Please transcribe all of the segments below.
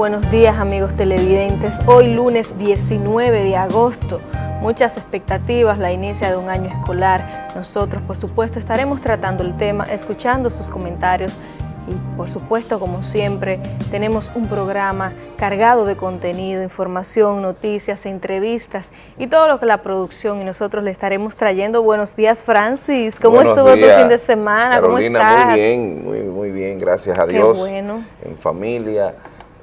buenos días, días amigos televidentes. Hoy lunes 19 de agosto, muchas expectativas, la inicia de un año escolar. Nosotros, por supuesto, estaremos tratando el tema, escuchando sus comentarios y, por supuesto, como siempre, tenemos un programa cargado de contenido, información, noticias, entrevistas y todo lo que la producción y nosotros le estaremos trayendo. Buenos días, Francis. ¿Cómo estuvo tu fin de semana? Carolina, ¿Cómo estás? muy bien, muy, muy bien, gracias a Dios. Qué bueno. En familia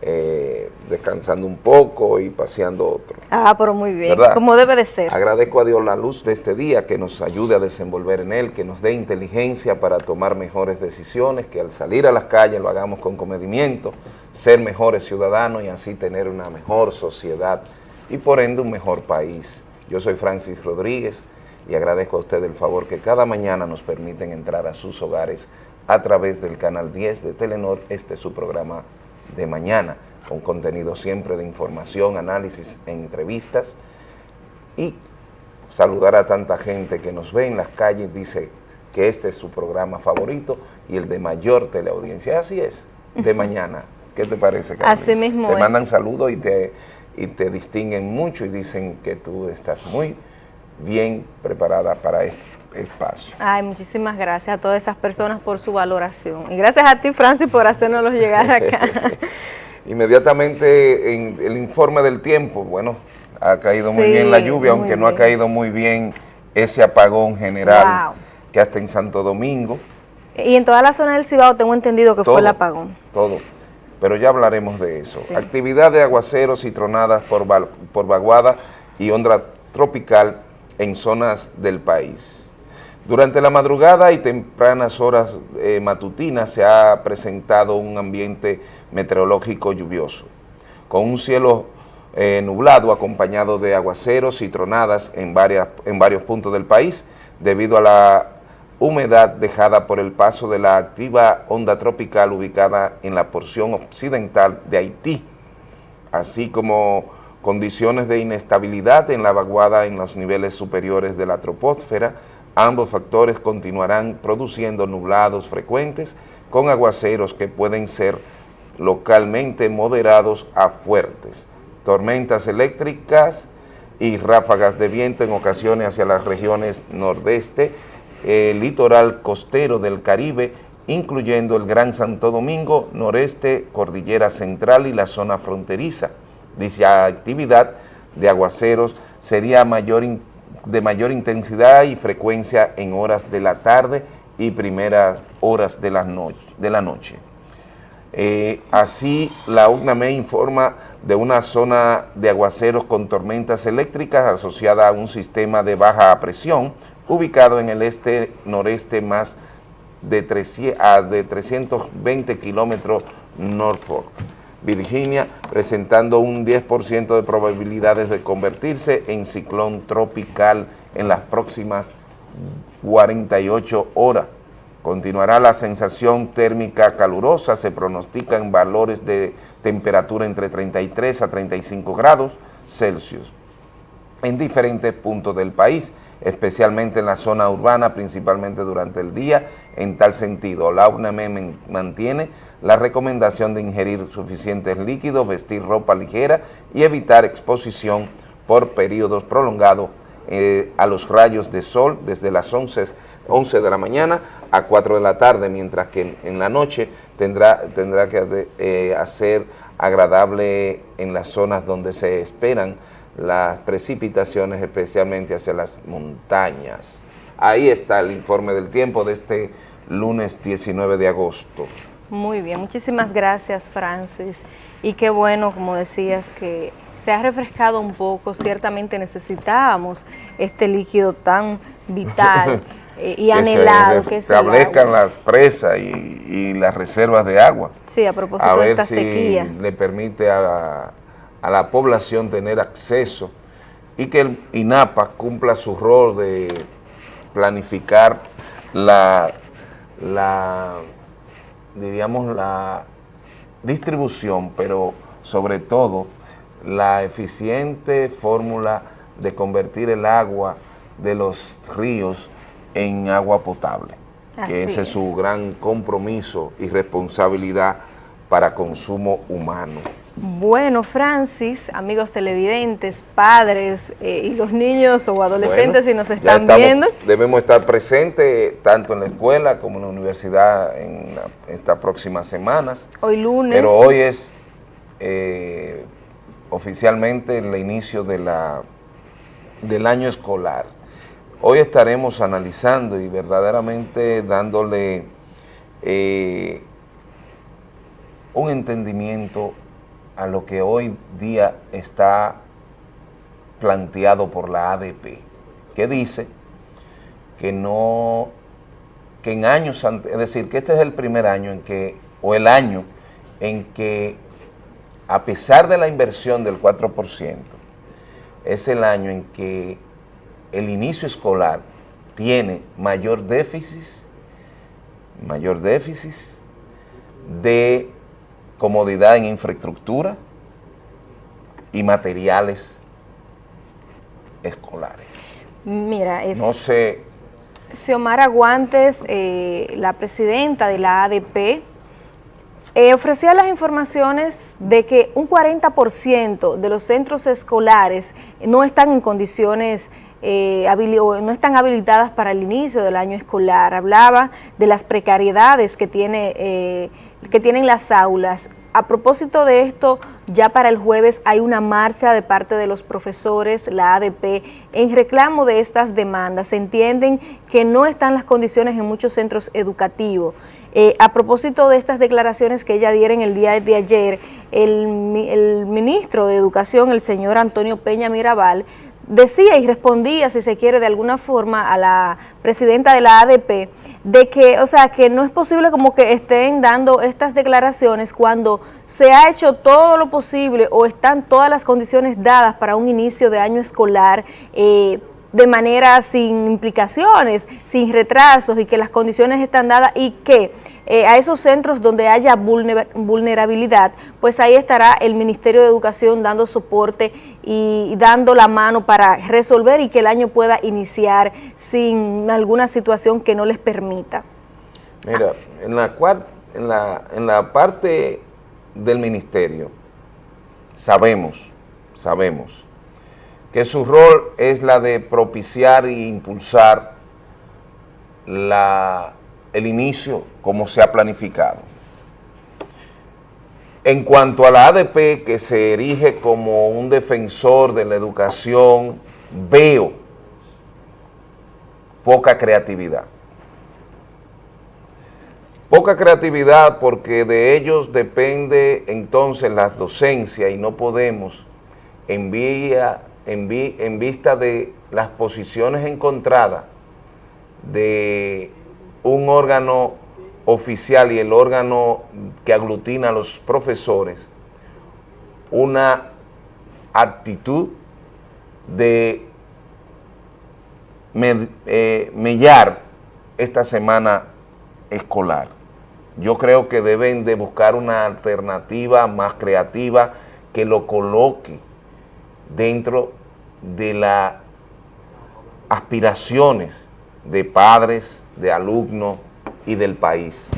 eh, descansando un poco y paseando otro. Ah, pero muy bien, como debe de ser. Agradezco a Dios la luz de este día, que nos ayude a desenvolver en él, que nos dé inteligencia para tomar mejores decisiones, que al salir a las calles lo hagamos con comedimiento, ser mejores ciudadanos y así tener una mejor sociedad y por ende un mejor país. Yo soy Francis Rodríguez y agradezco a usted el favor que cada mañana nos permiten entrar a sus hogares a través del canal 10 de Telenor, este es su programa de mañana, con contenido siempre de información, análisis, entrevistas y saludar a tanta gente que nos ve en las calles, dice que este es su programa favorito y el de mayor teleaudiencia. Así es, de mañana. ¿Qué te parece, Carmen? Así mismo Te mandan saludos y te, y te distinguen mucho y dicen que tú estás muy bien preparada para este espacio. Ay, muchísimas gracias a todas esas personas por su valoración. Y gracias a ti, Francis, por hacernos llegar acá. Inmediatamente en el informe del tiempo, bueno, ha caído muy bien la lluvia, aunque no ha caído muy bien ese apagón general que hasta en Santo Domingo. Y en toda la zona del Cibao tengo entendido que fue el apagón. Todo, pero ya hablaremos de eso. Actividad de aguaceros y tronadas por, por vaguada y onda tropical en zonas del país. Durante la madrugada y tempranas horas eh, matutinas se ha presentado un ambiente meteorológico lluvioso, con un cielo eh, nublado acompañado de aguaceros y tronadas en, varias, en varios puntos del país debido a la humedad dejada por el paso de la activa onda tropical ubicada en la porción occidental de Haití, así como condiciones de inestabilidad en la vaguada en los niveles superiores de la troposfera, Ambos factores continuarán produciendo nublados frecuentes con aguaceros que pueden ser localmente moderados a fuertes, tormentas eléctricas y ráfagas de viento en ocasiones hacia las regiones nordeste, el litoral costero del Caribe, incluyendo el Gran Santo Domingo, noreste, Cordillera Central y la zona fronteriza. Dicha actividad de aguaceros sería mayor de mayor intensidad y frecuencia en horas de la tarde y primeras horas de la noche. De la noche. Eh, así, la UNAME informa de una zona de aguaceros con tormentas eléctricas asociada a un sistema de baja presión ubicado en el este-noreste más de, de 320 kilómetros Norfolk. Virginia, presentando un 10% de probabilidades de convertirse en ciclón tropical en las próximas 48 horas. Continuará la sensación térmica calurosa, se pronostican valores de temperatura entre 33 a 35 grados Celsius en diferentes puntos del país, especialmente en la zona urbana, principalmente durante el día. En tal sentido, la UNAM mantiene la recomendación de ingerir suficientes líquidos, vestir ropa ligera y evitar exposición por periodos prolongados eh, a los rayos de sol desde las 11, 11, de la mañana a 4 de la tarde, mientras que en, la noche tendrá, tendrá que eh, hacer agradable en las zonas donde se esperan las precipitaciones, especialmente hacia las montañas. Ahí está el informe del tiempo de este lunes 19 de agosto. Muy bien, muchísimas gracias Francis. Y qué bueno, como decías, que se ha refrescado un poco, ciertamente necesitábamos este líquido tan vital y anhelado que, se establezcan las presas y, las reservas de agua. Sí, a propósito de esta si sequía. le permite a, a la población tener acceso y que el INAPA cumpla su rol de planificar la, la diríamos, la distribución, pero sobre todo la eficiente fórmula de convertir el agua de los ríos en agua potable, que ese es su gran compromiso y responsabilidad para consumo humano. Bueno, Francis, amigos televidentes, padres eh, y los niños o adolescentes si nos están viendo. Debemos estar presentes tanto en la escuela como en la universidad en estas próximas semanas. Hoy lunes. Pero hoy es eh, oficialmente el inicio de la, del año escolar. Hoy estaremos analizando y verdaderamente dándole eh, un entendimiento a lo que hoy día está planteado por la ADP, que dice que no, que en años, es decir, que este es el primer año en que, o el año en que a pesar de la inversión del 4%, es el año en que el inicio escolar tiene mayor déficit, mayor déficit de comodidad en infraestructura y materiales escolares. Mira, es, no sé. Xiomara Guantes, eh, la presidenta de la ADP, eh, ofrecía las informaciones de que un 40% de los centros escolares no están en condiciones eh, no están habilitadas para el inicio del año escolar. Hablaba de las precariedades que tiene que tienen las aulas. A propósito de esto, ya para el jueves hay una marcha de parte de los profesores, la ADP, en reclamo de estas demandas. Se entienden que no están las condiciones en muchos centros educativos. Eh, a propósito de estas declaraciones que ella diera en el día de ayer, el, el ministro de Educación, el señor Antonio Peña Mirabal, decía y respondía, si se quiere, de alguna forma a la presidenta de la ADP, de que, o sea, que no es posible como que estén dando estas declaraciones cuando se ha hecho todo lo posible o están todas las condiciones dadas para un inicio de año escolar, eh, de manera sin implicaciones, sin retrasos y que las condiciones están dadas y que eh, a esos centros donde haya vulnerabilidad, pues ahí estará el Ministerio de Educación dando soporte y dando la mano para resolver y que el año pueda iniciar sin alguna situación que no les permita. Mira, en la, en la, en la parte del ministerio sabemos, sabemos que su rol es la de propiciar e impulsar la, el inicio como se ha planificado. En cuanto a la ADP, que se erige como un defensor de la educación, veo poca creatividad. Poca creatividad porque de ellos depende entonces la docencia y no podemos en vía en, vista de las posiciones encontradas de un órgano oficial y el órgano que aglutina a los profesores, una actitud de eh, mellar esta semana escolar. Yo creo que deben de buscar una alternativa más creativa que lo coloque dentro de las aspiraciones de padres, de alumnos y del país.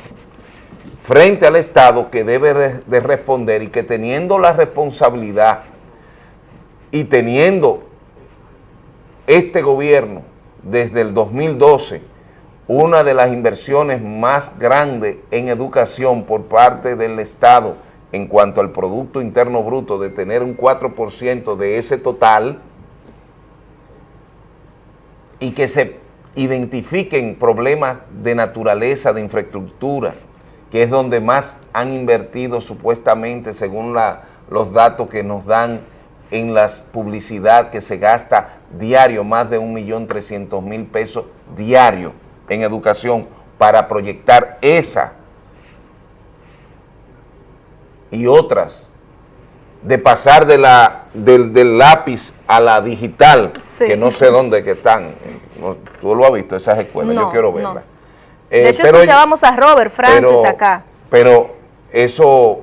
Frente al Estado que debe de responder y que teniendo la responsabilidad y teniendo este gobierno desde el 2012 una de las inversiones más grandes en educación por parte del Estado en cuanto al Producto Interno Bruto de tener un 4% de ese total y que se identifiquen problemas de naturaleza, de infraestructura, que es donde más han invertido supuestamente según los datos que nos dan en la publicidad que se gasta diario, más de 1.300.000 pesos diario en educación para proyectar esa y otras, de pasar de la, del, lápiz a la digital, que no sé dónde que están. tú lo has visto, esas escuelas, yo quiero verlas. de eh, hecho, escuchábamos a Robert Francis acá. Pero eso,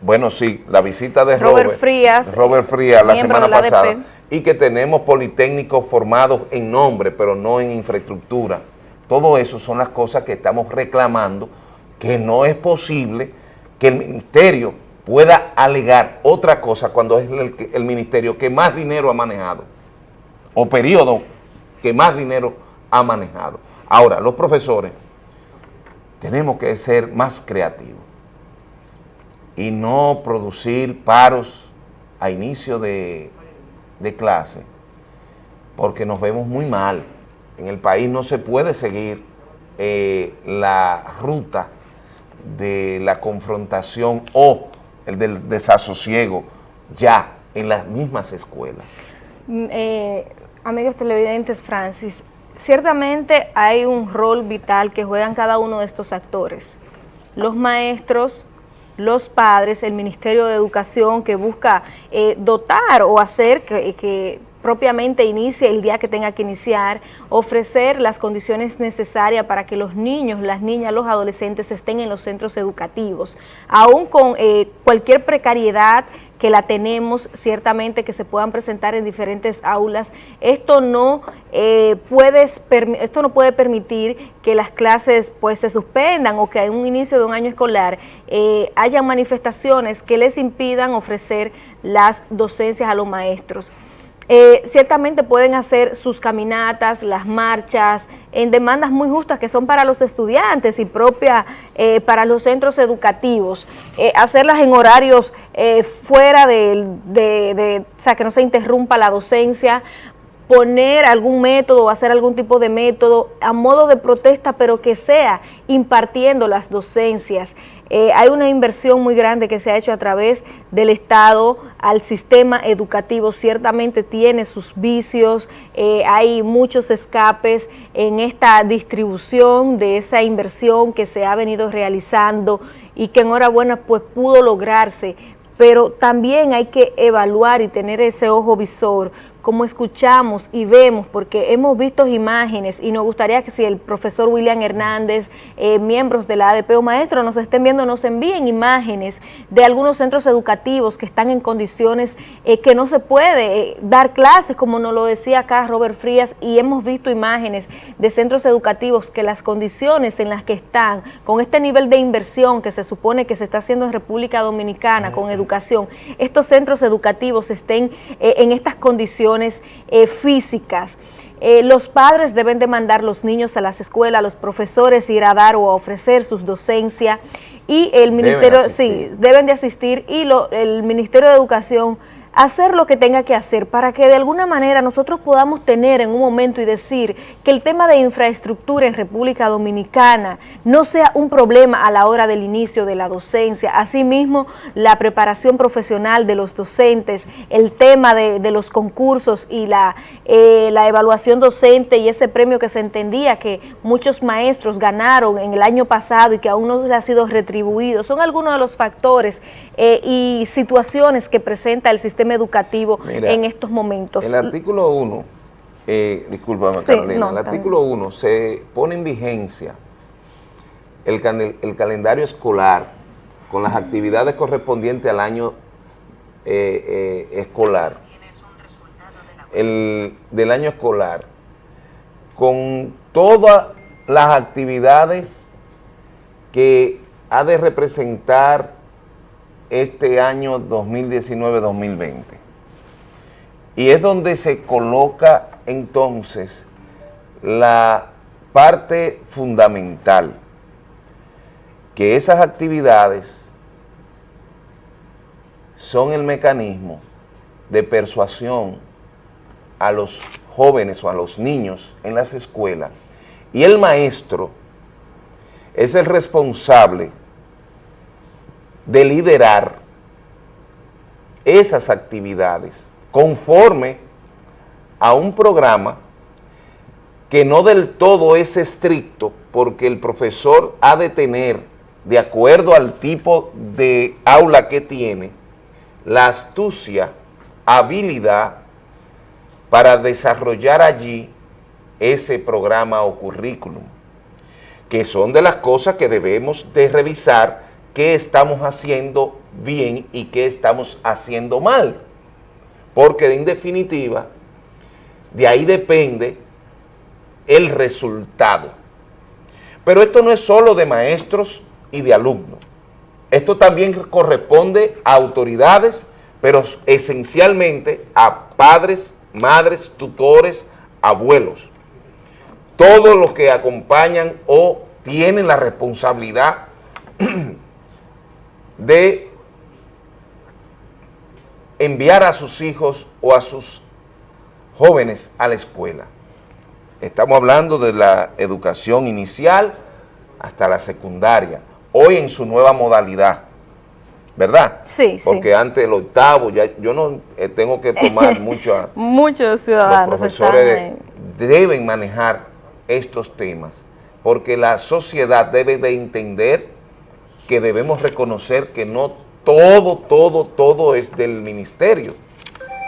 bueno, sí, la visita de Robert, Frías, Robert Frías la semana pasada, y que tenemos politécnicos formados en nombre, pero no en infraestructura. Todo eso son las cosas que estamos reclamando, que no es posible que el ministerio pueda alegar otra cosa cuando es el, ministerio que más dinero ha manejado o periodo que más dinero ha manejado. Ahora, los profesores tenemos que ser más creativos y no producir paros a inicio de, de clase porque nos vemos muy mal. En el país no se puede seguir eh, la ruta de la confrontación o el del desasosiego ya en las mismas escuelas. Mm, eh, amigos televidentes, Francis, ciertamente hay un rol vital que juegan cada uno de estos actores. Los maestros, los padres, el Ministerio de Educación que busca eh, dotar o hacer que propiamente inicie el día que tenga que iniciar, ofrecer las condiciones necesarias para que los niños, las niñas, los adolescentes estén en los centros educativos, aún con eh, cualquier precariedad que la tenemos, ciertamente que se puedan presentar en diferentes aulas, esto no, eh, esto no puede permitir que las clases pues se suspendan o que en un inicio de un año escolar eh, haya manifestaciones que les impidan ofrecer las docencias a los maestros. Eh, ciertamente pueden hacer sus caminatas, las marchas, en demandas muy justas que son para los estudiantes y propia eh, para los centros educativos, eh, hacerlas en horarios fuera de, de, o sea, que no se interrumpa la docencia, poner algún método o hacer algún tipo de método a modo de protesta, pero que sea impartiendo las docencias. Eh, hay una inversión muy grande que se ha hecho a través del Estado al sistema educativo, ciertamente tiene sus vicios, eh, hay muchos escapes en esta distribución de esa inversión que se ha venido realizando y que enhorabuena pues pudo lograrse, pero también hay que evaluar y tener ese ojo visor como escuchamos y vemos, porque hemos visto imágenes y nos gustaría que si el profesor William Hernández, eh, miembros de la ADP o maestros nos estén viendo, nos envíen imágenes de algunos centros educativos que están en condiciones eh, que no se puede eh, dar clases, como nos lo decía acá Robert Frías, y hemos visto imágenes de centros educativos que las condiciones en las que están, con este nivel de inversión que se supone que se está haciendo en República Dominicana con educación, estos centros educativos estén en estas condiciones eh, físicas. Eh, los padres deben de mandar los niños a las escuelas, los profesores ir a dar o a ofrecer sus docencia y el ministerio, sí, deben de asistir y lo, el Ministerio de Educación hacer lo que tenga que hacer para que de alguna manera nosotros podamos tener en un momento y decir que el tema de infraestructura en República Dominicana no sea un problema a la hora del inicio de la docencia. Asimismo, la preparación profesional de los docentes, el tema de, los concursos y la, eh, la evaluación docente y ese premio que se entendía que muchos maestros ganaron en el año pasado y que aún no les ha sido retribuido, son algunos de los factores eh, y situaciones que presenta el sistema educativo en estos momentos. El artículo 1, eh, discúlpame Carolina, el artículo 1 se pone en vigencia el, calendario escolar con las actividades correspondientes al año eh, eh, escolar, el, del año escolar, con todas las actividades que ha de representar este año 2019-2020. Y es donde se coloca entonces la parte fundamental, que esas actividades son el mecanismo de persuasión a los jóvenes o a los niños en las escuelas y el maestro es el responsable de liderar esas actividades conforme a un programa que no del todo es estricto porque el profesor ha de tener, de acuerdo al tipo de aula que tiene, la astucia, habilidad para desarrollar allí ese programa o currículum, que son de las cosas que debemos de revisar qué estamos haciendo bien y qué estamos haciendo mal. Porque en definitiva, de ahí depende el resultado. Pero esto no es solo de maestros y de alumnos. Esto también corresponde a autoridades, pero esencialmente a padres, madres, tutores, abuelos. Todos los que acompañan o tienen la responsabilidad de enviar a sus hijos o a sus jóvenes a la escuela. Estamos hablando de la educación inicial hasta la secundaria, hoy en su nueva modalidad, ¿verdad? Sí, Porque antes el octavo, ya yo no eh, tengo que tomar mucho... Muchos ciudadanos Los profesores deben manejar estos temas, porque la sociedad debe de entender que debemos reconocer que no todo, todo, todo es del ministerio,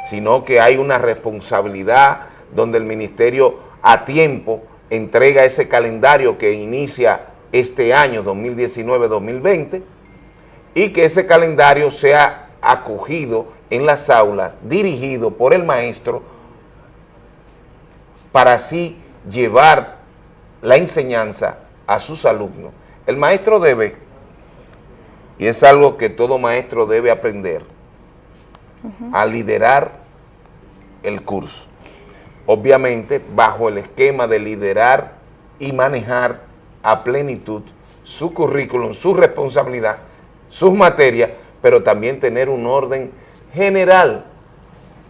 sino que hay una responsabilidad donde el ministerio a tiempo entrega ese calendario que inicia este año 2019-2020 y que ese calendario sea acogido en las aulas, dirigido por el maestro para así llevar la enseñanza a sus alumnos. El maestro debe, y es algo que todo maestro debe aprender, a liderar el curso. Obviamente, bajo el esquema de liderar y manejar a plenitud su currículum, su responsabilidad, sus materias, pero también tener un orden general,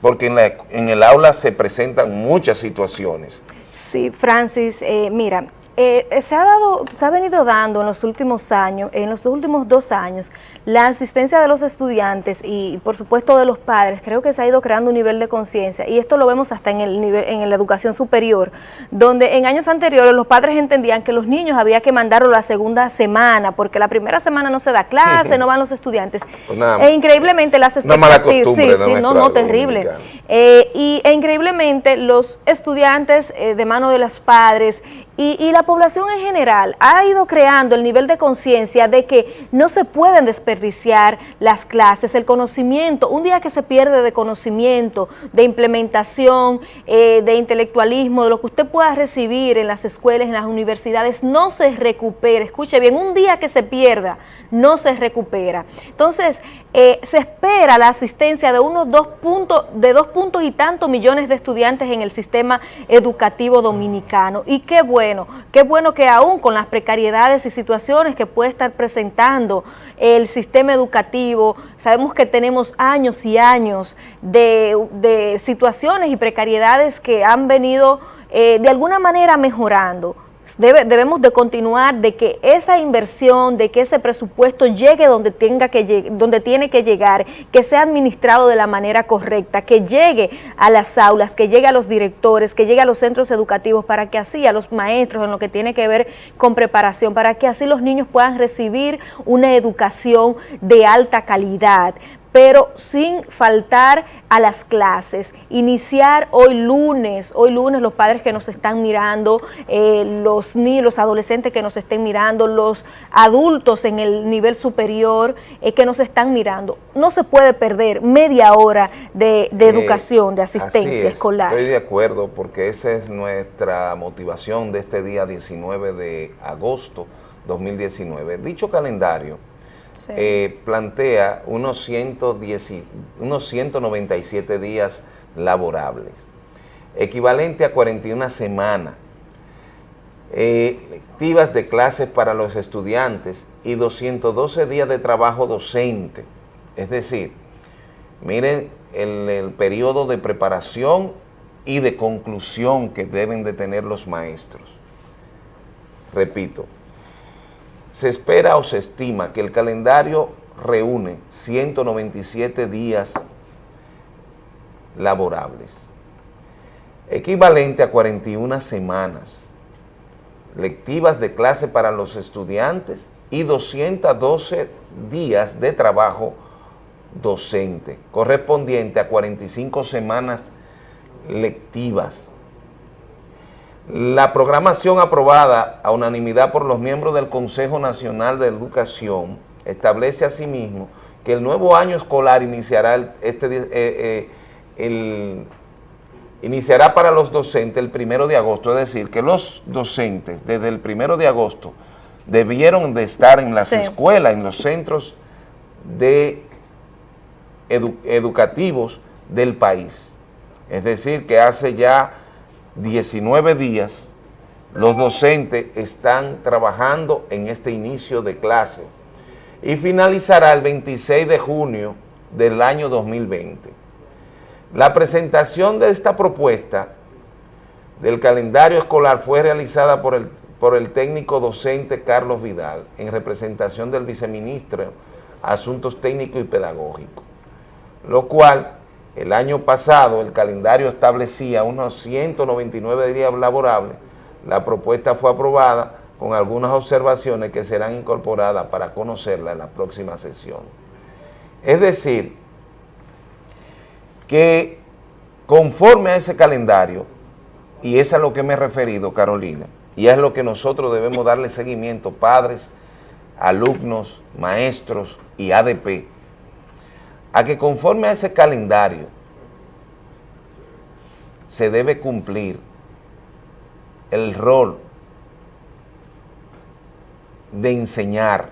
porque en, el aula se presentan muchas situaciones. Sí, Francis, eh, mira, eh, se ha dado, se ha venido dando en los últimos años, en los últimos dos años, la asistencia de los estudiantes y por supuesto de los padres, creo que se ha ido creando un nivel de conciencia y esto lo vemos hasta en el nivel, en la educación superior, donde en años anteriores los padres entendían que los niños había que mandarlo la segunda semana, porque la primera semana no se da clase, no van los estudiantes. Pues e increíblemente las expectativas, sí, sí, no, no, terrible. Eh, y e increíblemente los estudiantes eh, de mano de los padres y, la población en general ha ido creando el nivel de conciencia de que no se pueden desperdiciar las clases, el conocimiento, un día que se pierde de conocimiento, de implementación, eh, de intelectualismo, de lo que usted pueda recibir en las escuelas, en las universidades, no se recupera. Escuche bien, un día que se pierda, no se recupera. Entonces, eh, se espera la asistencia de unos dos puntos, de dos puntos y tantos millones de estudiantes en el sistema educativo dominicano. Y qué bueno, qué bueno que aún con las precariedades y situaciones que puede estar presentando el sistema educativo, sabemos que tenemos años y años de, situaciones y precariedades que han venido eh, de alguna manera mejorando debemos de continuar de que esa inversión, de que ese presupuesto llegue donde, tenga que, donde tiene que llegar, que sea administrado de la manera correcta, que llegue a las aulas, que llegue a los directores, que llegue a los centros educativos, para que así a los maestros en lo que tiene que ver con preparación, para que así los niños puedan recibir una educación de alta calidad, pero sin faltar a las clases. Iniciar hoy lunes, hoy lunes los padres que nos están mirando, eh, los niños, los adolescentes que nos estén mirando, los adultos en el nivel superior eh, que nos están mirando. No se puede perder media hora de, de eh, educación, de asistencia escolar. Estoy de acuerdo porque esa es nuestra motivación de este día 19 de agosto 2019. Dicho calendario eh, plantea unos, 110, unos 197 días laborables, equivalente a 41 semanas, eh, activas de clases para los estudiantes y 212 días de trabajo docente. Es decir, miren el, el periodo de preparación y de conclusión que deben de tener los maestros. Repito, se espera o se estima que el calendario reúne 197 días laborables, equivalente a 41 semanas lectivas de clase para los estudiantes y 212 días de trabajo docente, correspondiente a 45 semanas lectivas la programación aprobada a unanimidad por los miembros del Consejo Nacional de Educación establece asimismo que el nuevo año escolar iniciará, este, eh, eh, iniciará para los docentes el primero de agosto, es decir, que los docentes desde el primero de agosto debieron de estar en las escuelas, en los centros de educativos del país. Es decir, que hace ya 19 días los docentes están trabajando en este inicio de clase y finalizará el 26 de junio del año 2020. La presentación de esta propuesta del calendario escolar fue realizada por el, por el técnico docente Carlos Vidal en representación del viceministro Asuntos Técnicos y Pedagógicos, lo cual el año pasado el calendario establecía unos 199 días laborables, la propuesta fue aprobada con algunas observaciones que serán incorporadas para conocerla en la próxima sesión. Es decir, que conforme a ese calendario, y es a lo que me he referido, Carolina, y es lo que nosotros debemos darle seguimiento, padres, alumnos, maestros y ADP, a que conforme a ese calendario se debe cumplir el rol de enseñar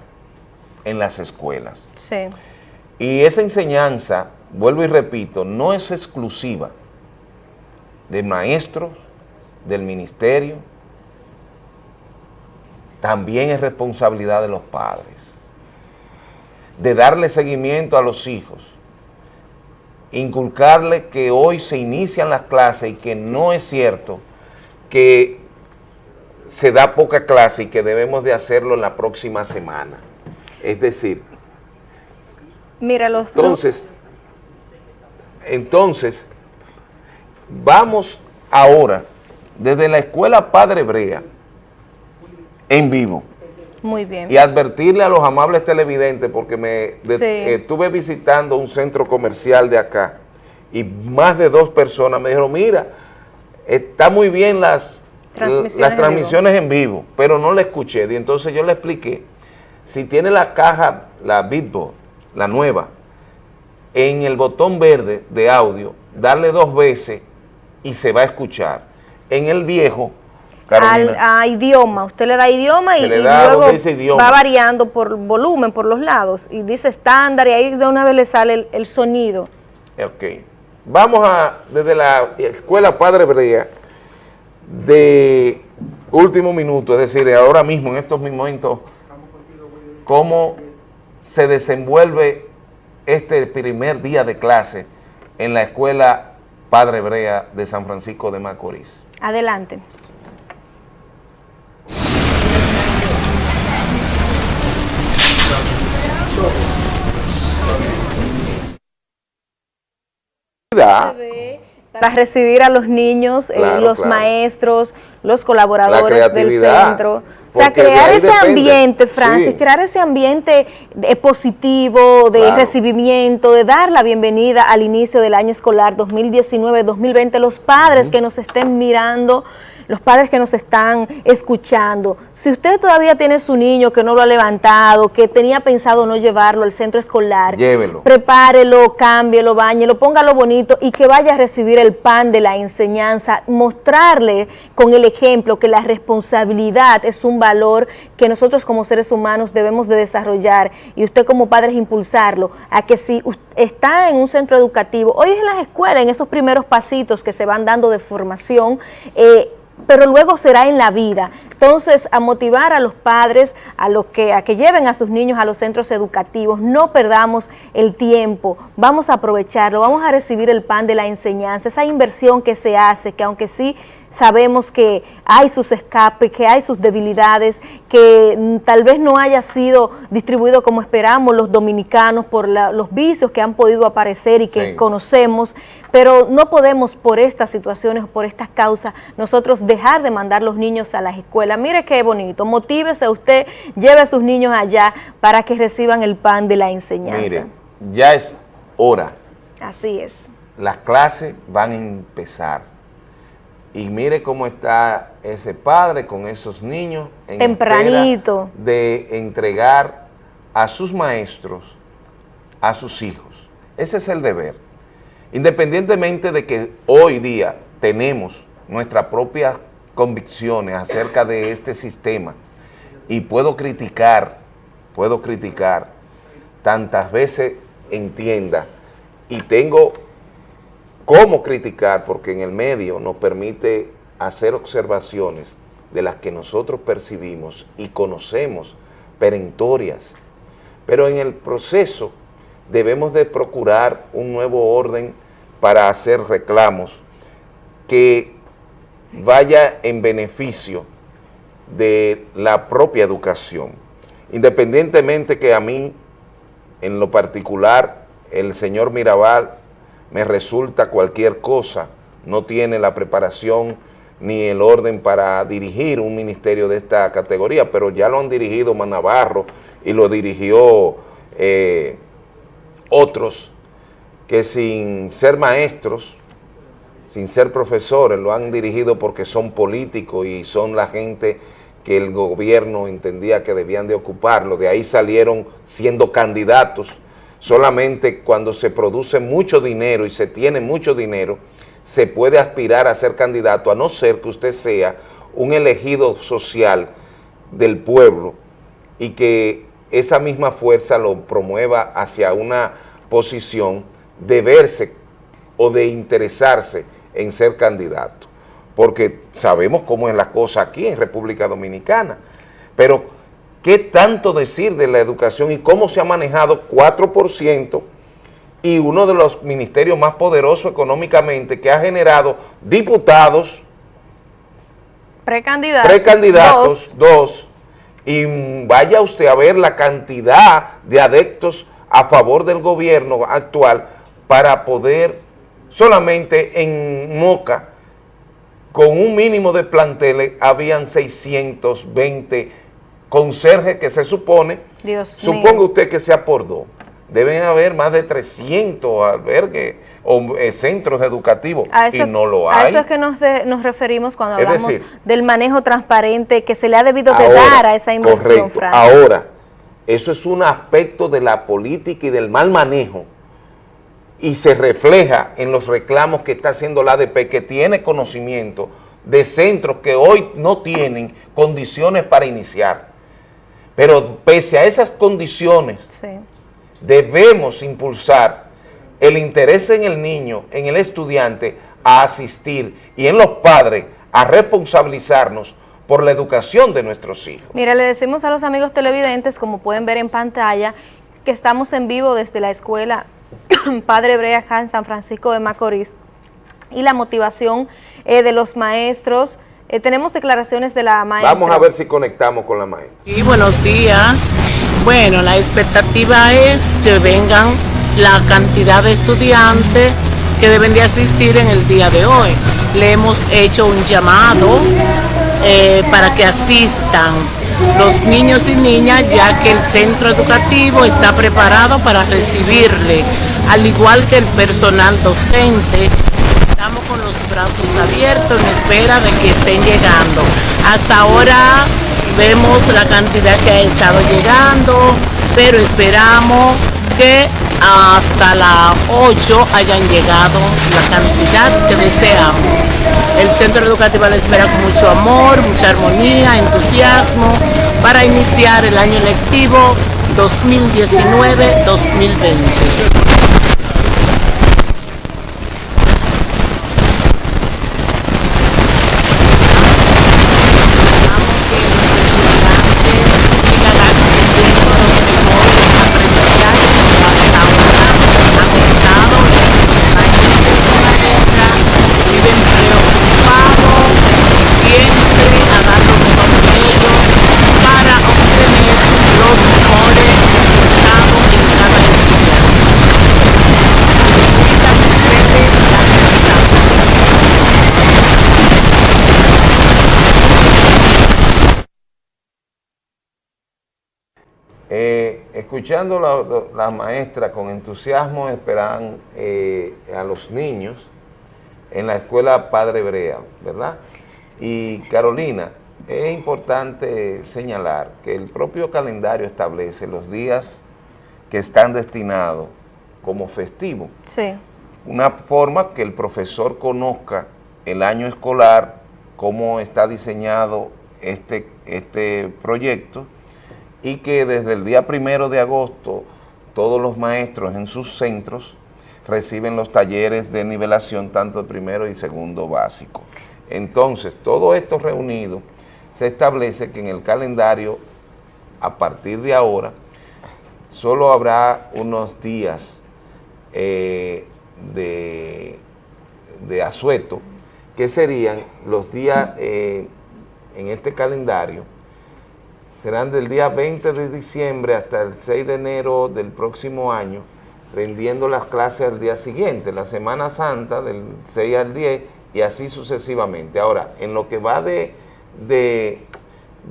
en las escuelas. Sí. Y esa enseñanza, vuelvo y repito, no es exclusiva de maestros, del ministerio, también es responsabilidad de los padres, de darle seguimiento a los hijos, inculcarle que hoy se inician las clases y que no es cierto que se da poca clase y que debemos de hacerlo en la próxima semana. Es decir, Mira los entonces, entonces, vamos ahora desde la escuela Padre Brea en vivo. Muy bien. Y advertirle a los amables televidentes, porque me estuve visitando un centro comercial de acá y más de dos personas me dijeron, mira, está muy bien las transmisiones, las transmisiones en, vivo. pero no la escuché. Y entonces yo le expliqué, si tiene la caja, la Bitbo, la nueva, en el botón verde de audio, darle dos veces y se va a escuchar. En el viejo, al, a idioma, usted le da idioma y, luego va variando por volumen, por los lados, y dice estándar, y ahí de una vez le sale el, sonido. Ok. Vamos a, desde la escuela Padre Brea, de último minuto, es decir, ahora mismo, en estos momentos, cómo se desenvuelve este primer día de clase en la escuela Padre Brea de San Francisco de Macorís. Adelante. Para recibir a los niños, eh, los maestros, los colaboradores del centro. O sea, crear ese ambiente, Francis, crear ese ambiente positivo, de recibimiento, de dar la bienvenida al inicio del año escolar 2019-2020, los padres que nos estén mirando, los padres que nos están escuchando, si usted todavía tiene su niño que no lo ha levantado, que tenía pensado no llevarlo al centro escolar, llévelo. Prepárelo, cámbielo, bañelo, póngalo bonito y que vaya a recibir el pan de la enseñanza, mostrarle con el ejemplo que la responsabilidad es un valor que nosotros como seres humanos debemos de desarrollar y usted como padre es impulsarlo a que si está en un centro educativo, hoy es en las escuelas, en esos primeros pasitos que se van dando de formación, eh, pero luego será en la vida. Entonces, a motivar a los padres a, lo que, a que lleven a sus niños a los centros educativos, no perdamos el tiempo, vamos a aprovecharlo, vamos a recibir el pan de la enseñanza, esa inversión que se hace, que aunque sí sabemos que hay sus escapes, que hay sus debilidades, que mm, tal vez no haya sido distribuido como esperamos los dominicanos por los vicios que han podido aparecer y que conocemos, pero no podemos por estas situaciones, por estas causas, nosotros dejar de mandar los niños a las escuelas. Mire qué bonito, motívese usted, lleve a sus niños allá para que reciban el pan de la enseñanza. Mire, ya es hora. Así es. Las clases van a empezar y mire cómo está ese padre con esos niños en tempranito de entregar a sus maestros a sus hijos. Ese es el deber. Independientemente de que hoy día tenemos nuestras propias convicciones acerca de este sistema y puedo criticar, puedo criticar tantas veces entienda y tengo cómo criticar, porque en el medio nos permite hacer observaciones de las que nosotros percibimos y conocemos perentorias, pero en el proceso debemos de procurar un nuevo orden para hacer reclamos que vaya en beneficio de la propia educación. Independientemente que a mí, en lo particular, el señor Mirabal me resulta cualquier cosa, no tiene la preparación ni el orden para dirigir un ministerio de esta categoría, pero ya lo han dirigido Manavarro y lo dirigió eh, otros que sin ser maestros, sin ser profesores, lo han dirigido porque son políticos y son la gente que el gobierno entendía que debían de ocuparlo, de ahí salieron siendo candidatos, solamente cuando se produce mucho dinero y se tiene mucho dinero, se puede aspirar a ser candidato, a no ser que usted sea un elegido social del pueblo y que esa misma fuerza lo promueva hacia una posición de verse o de interesarse en ser candidato porque sabemos cómo es la cosa aquí en República Dominicana. Pero, ¿qué tanto decir de la educación y cómo se ha manejado 4% y uno de los ministerios más poderosos económicamente que ha generado diputados, precandidatos, precandidatos dos. y vaya usted a ver la cantidad de adeptos a favor del gobierno actual para poder solamente en Moca con un mínimo de planteles habían 620 conserjes que se supone, Dios suponga usted que sea por dos, deben haber más de 300 albergues o eh, centros educativos y no lo hay. A eso es que nos, nos referimos cuando hablamos del manejo transparente que se le ha debido de dar a esa inversión, correcto, Ahora, eso es un aspecto de la política y del mal manejo y se refleja en los reclamos que está haciendo la ADP, que tiene conocimiento de centros que hoy no tienen condiciones para iniciar. Pero pese a esas condiciones, debemos impulsar el interés en el niño, en el estudiante, a asistir y en los padres a responsabilizarnos por la educación de nuestros hijos. Mira, le decimos a los amigos televidentes, como pueden ver en pantalla, que estamos en vivo desde la escuela Padre Brea en San Francisco de Macorís y la motivación eh, de los maestros. Eh, tenemos declaraciones de la maestra. Vamos a ver si conectamos con la maestra. Y buenos días. Bueno, la expectativa es que vengan la cantidad de estudiantes que deben de asistir en el día de hoy. Le hemos hecho un llamado eh, para que asistan los niños y niñas, ya que el centro educativo está preparado para recibirle, al igual que el personal docente. Estamos con los brazos abiertos en espera de que estén llegando. Hasta ahora vemos la cantidad que ha estado llegando, pero esperamos que hasta las 8 hayan llegado la cantidad que deseamos. El centro educativo la espera con mucho amor, mucha armonía, entusiasmo para iniciar el año lectivo 2019-2020. Escuchando la, la, maestra con entusiasmo esperan eh, a los niños en la escuela Padre Brea, ¿verdad? Y Carolina, es importante señalar que el propio calendario establece los días que están destinados como festivos. Sí. Una forma que el profesor conozca el año escolar, cómo está diseñado este, este proyecto, y que desde el día primero de agosto todos los maestros en sus centros reciben los talleres de nivelación tanto de primero y segundo básico. Entonces, todo esto reunido se establece que en el calendario, a partir de ahora, solo habrá unos días eh, de, de, asueto, que serían los días eh, en este calendario, serán del día 20 de diciembre hasta el 6 de enero del próximo año, rendiendo las clases al día siguiente, la Semana Santa del 6 al 10 y así sucesivamente. Ahora, en lo que va de, de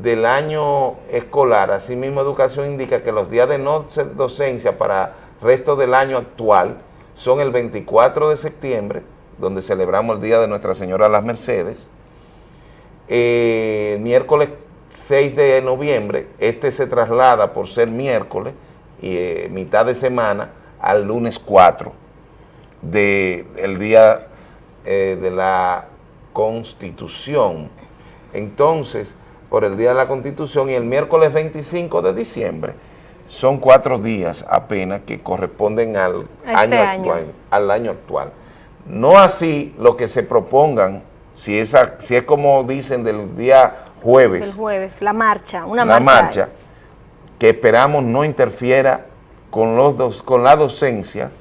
del año escolar, asimismo Educación indica que los días de no docencia para resto del año actual son el 24 de septiembre, donde celebramos el Día de Nuestra Señora las Mercedes, eh, miércoles 6 de noviembre, este se traslada por ser miércoles y eh, mitad de semana al lunes 4 del día eh, de la Constitución. Entonces, por el Día de la Constitución y el miércoles 25 de diciembre. Son cuatro días apenas que corresponden al, este año, Actual, al año actual. No así lo que se propongan, si es, si es como dicen del día jueves. El jueves, la marcha, una la marcha. que esperamos no interfiera con, los dos, con la docencia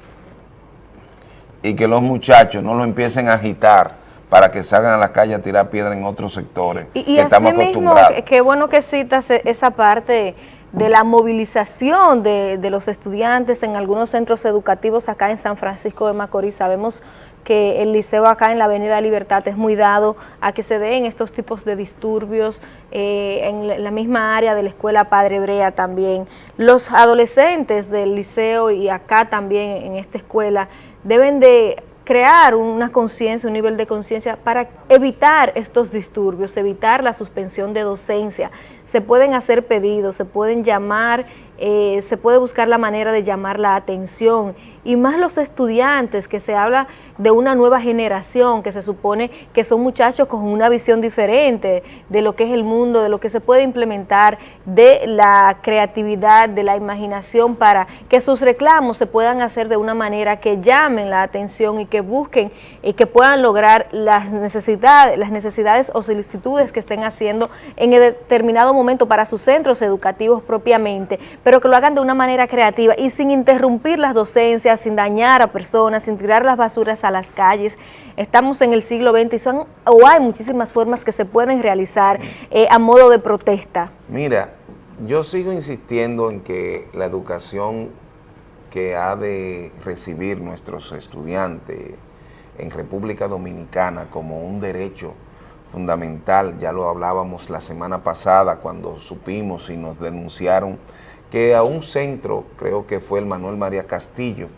y que los muchachos no lo empiecen a agitar para que salgan a la calle a tirar piedra en otros sectores y, que estamos acostumbrados. Qué bueno que citas e, esa parte de la movilización de, de, los estudiantes en algunos centros educativos acá en San Francisco de Macorís. Sabemos que el liceo acá en la Avenida Libertad es muy dado a que se den estos tipos de disturbios eh, en la misma área de la escuela Padre Brea también. Los adolescentes del liceo y acá también en esta escuela deben de crear una conciencia, un nivel de conciencia para evitar estos disturbios, evitar la suspensión de docencia. Se pueden hacer pedidos, se pueden llamar eh, se puede buscar la manera de llamar la atención y más los estudiantes, que se habla de una nueva generación, que se supone que son muchachos con una visión diferente de lo que es el mundo, de lo que se puede implementar, de la creatividad, de la imaginación, para que sus reclamos se puedan hacer de una manera que llamen la atención y que busquen y que puedan lograr las necesidades, las necesidades o solicitudes que estén haciendo en determinado momento para sus centros educativos propiamente, pero que lo hagan de una manera creativa y sin interrumpir las docencias, sin dañar a personas, sin tirar las basuras a las calles. Estamos en el siglo XX y o hay muchísimas formas que se pueden realizar eh, a modo de protesta. Mira, yo sigo insistiendo en que la educación que ha de recibir nuestros estudiantes en República Dominicana como un derecho fundamental, ya lo hablábamos la semana pasada cuando supimos y nos denunciaron que a un centro, creo que fue el Manuel María Castillo,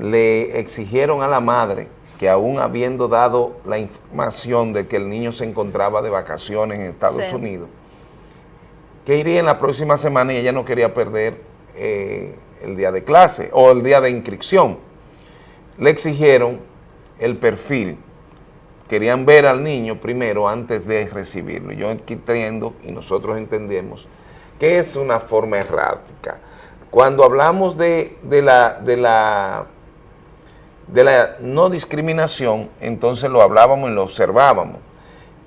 le exigieron a la madre que aún habiendo dado la información de que el niño se encontraba de vacaciones en Estados Unidos, que iría en la próxima semana y ella no quería perder eh, el día de clase o el día de inscripción. Le exigieron el perfil, querían ver al niño primero antes de recibirlo. Yo entiendo y nosotros entendemos que es una forma errática. Cuando hablamos de, la, de, la, de la no discriminación, entonces lo hablábamos y lo observábamos.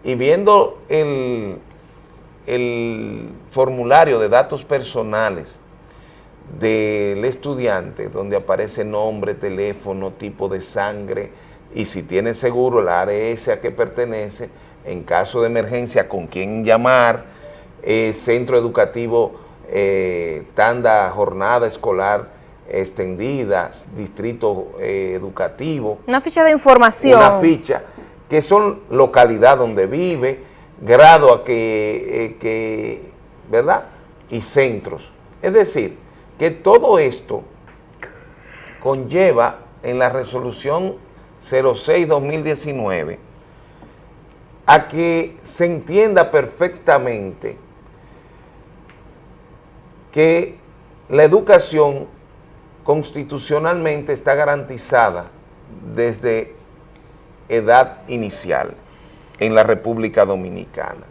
Y viendo el, el formulario de datos personales del estudiante, donde aparece nombre, teléfono, tipo de sangre, y si tiene seguro el ARS a que pertenece, en caso de emergencia, con quién llamar, eh, centro educativo, eh, tanda, jornada escolar extendida, distrito eh, educativo. Una ficha de información. Una ficha, que son localidad donde vive, grado a que, que ¿verdad? Y centros. Es decir, que todo esto conlleva en la resolución 06-2019 a que se entienda perfectamente que la educación constitucionalmente está garantizada desde edad inicial en la República Dominicana.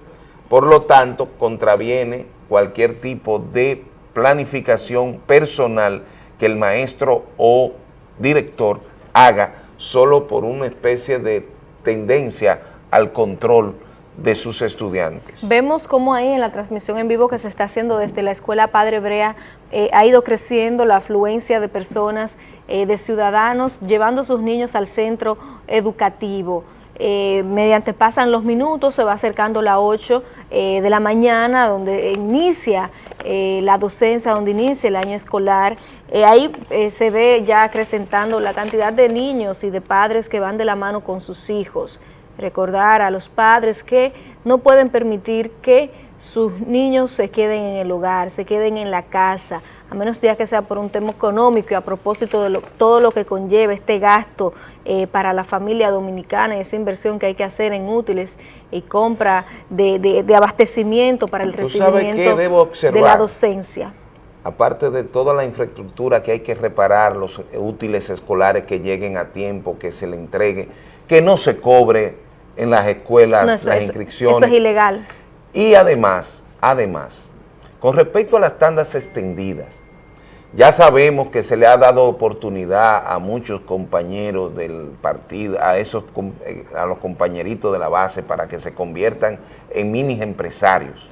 Por lo tanto, contraviene cualquier tipo de planificación personal que el maestro o director haga solo por una especie de tendencia al control de sus estudiantes. Vemos cómo ahí en la transmisión en vivo que se está haciendo desde la Escuela Padre Brea eh, ha ido creciendo la afluencia de personas, eh, de ciudadanos, llevando a sus niños al centro educativo. Eh, mediante pasan los minutos, se va acercando la 8 de la mañana, donde inicia la docencia, donde inicia el año escolar. ahí se ve ya acrecentando la cantidad de niños y de padres que van de la mano con sus hijos recordar a los padres que no pueden permitir que sus niños se queden en el hogar, se queden en la casa, a menos ya que sea por un tema económico y a propósito de todo lo que conlleva este gasto eh, para la familia dominicana y esa inversión que hay que hacer en útiles y compra de, abastecimiento para el recibimiento de la docencia. Aparte de toda la infraestructura que hay que reparar, los útiles escolares que lleguen a tiempo, que se le entregue, que no se cobre en las escuelas las inscripciones. Esto es ilegal. Y además, además, con respecto a las tandas extendidas, ya sabemos que se le ha dado oportunidad a muchos compañeros del partido, a esos eh, a los compañeritos de la base para que se conviertan en mini empresarios.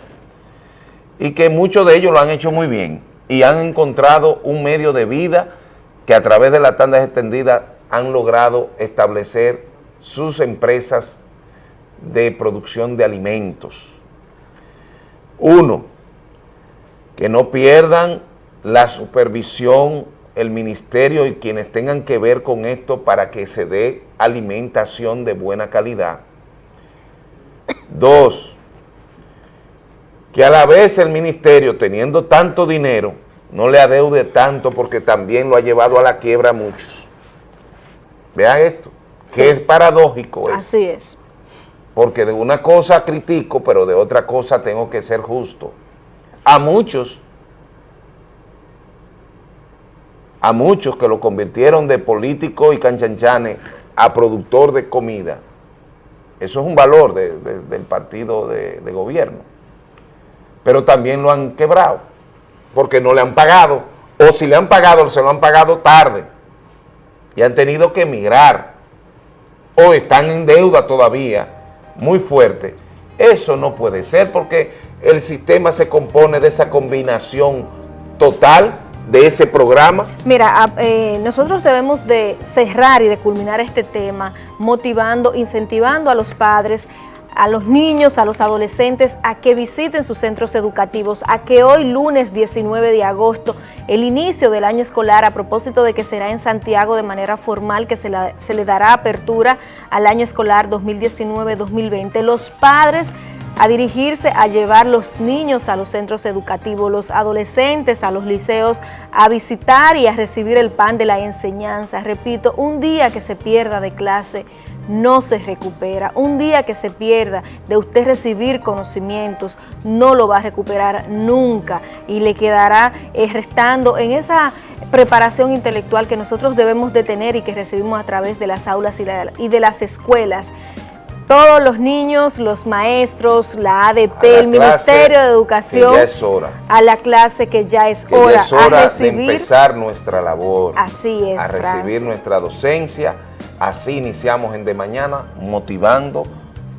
Y que muchos de ellos lo han hecho muy bien y han encontrado un medio de vida que a través de las tandas extendidas han logrado establecer sus empresas de producción de alimentos. Uno, que no pierdan la supervisión, el ministerio y quienes tengan que ver con esto para que se dé alimentación de buena calidad. Dos, que a la vez el ministerio, teniendo tanto dinero, no le adeude tanto porque también lo ha llevado a la quiebra a muchos. Vean esto, que es paradójico. Así es porque de una cosa critico, pero de otra cosa tengo que ser justo. A muchos, a muchos que lo convirtieron de político y canchanchane a productor de comida, eso es un valor del partido de, de gobierno, pero también lo han quebrado, porque no le han pagado, o si le han pagado, se lo han pagado tarde, y han tenido que emigrar, o están en deuda todavía, muy fuerte. Eso no puede ser porque el sistema se compone de esa combinación total de ese programa? Mira, eh, nosotros debemos de cerrar y de culminar este tema motivando, incentivando a los padres a los niños, a los adolescentes, a que visiten sus centros educativos, a que hoy lunes 19 de agosto, el inicio del año escolar, a propósito de que será en Santiago de manera formal, que se, se le dará apertura al año escolar 2019-2020, los padres a dirigirse a llevar los niños a los centros educativos, los adolescentes a los liceos, a visitar y a recibir el pan de la enseñanza. Repito, un día que se pierda de clase no se recupera. Un día que se pierda de usted recibir conocimientos, no lo va a recuperar nunca. Y le quedará eh, restando en esa preparación intelectual que nosotros debemos de tener y que recibimos a través de las aulas y de las escuelas. Todos los niños, los maestros, la ADP, el Ministerio de Educación, a la clase que ya es hora, a de empezar nuestra labor, así es, a recibir nuestra docencia, Así iniciamos en De Mañana, motivando,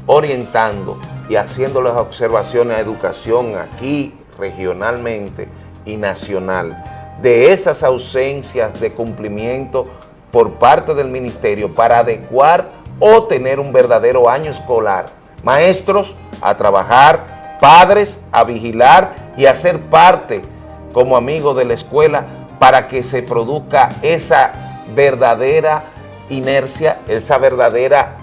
orientando y haciendo las observaciones a educación aquí, regionalmente y nacional, de esas ausencias de cumplimiento por parte del ministerio para adecuar o tener un verdadero año escolar. Maestros a trabajar, padres a vigilar y a ser parte como amigos de la escuela para que se produzca esa verdadera inercia, esa verdadera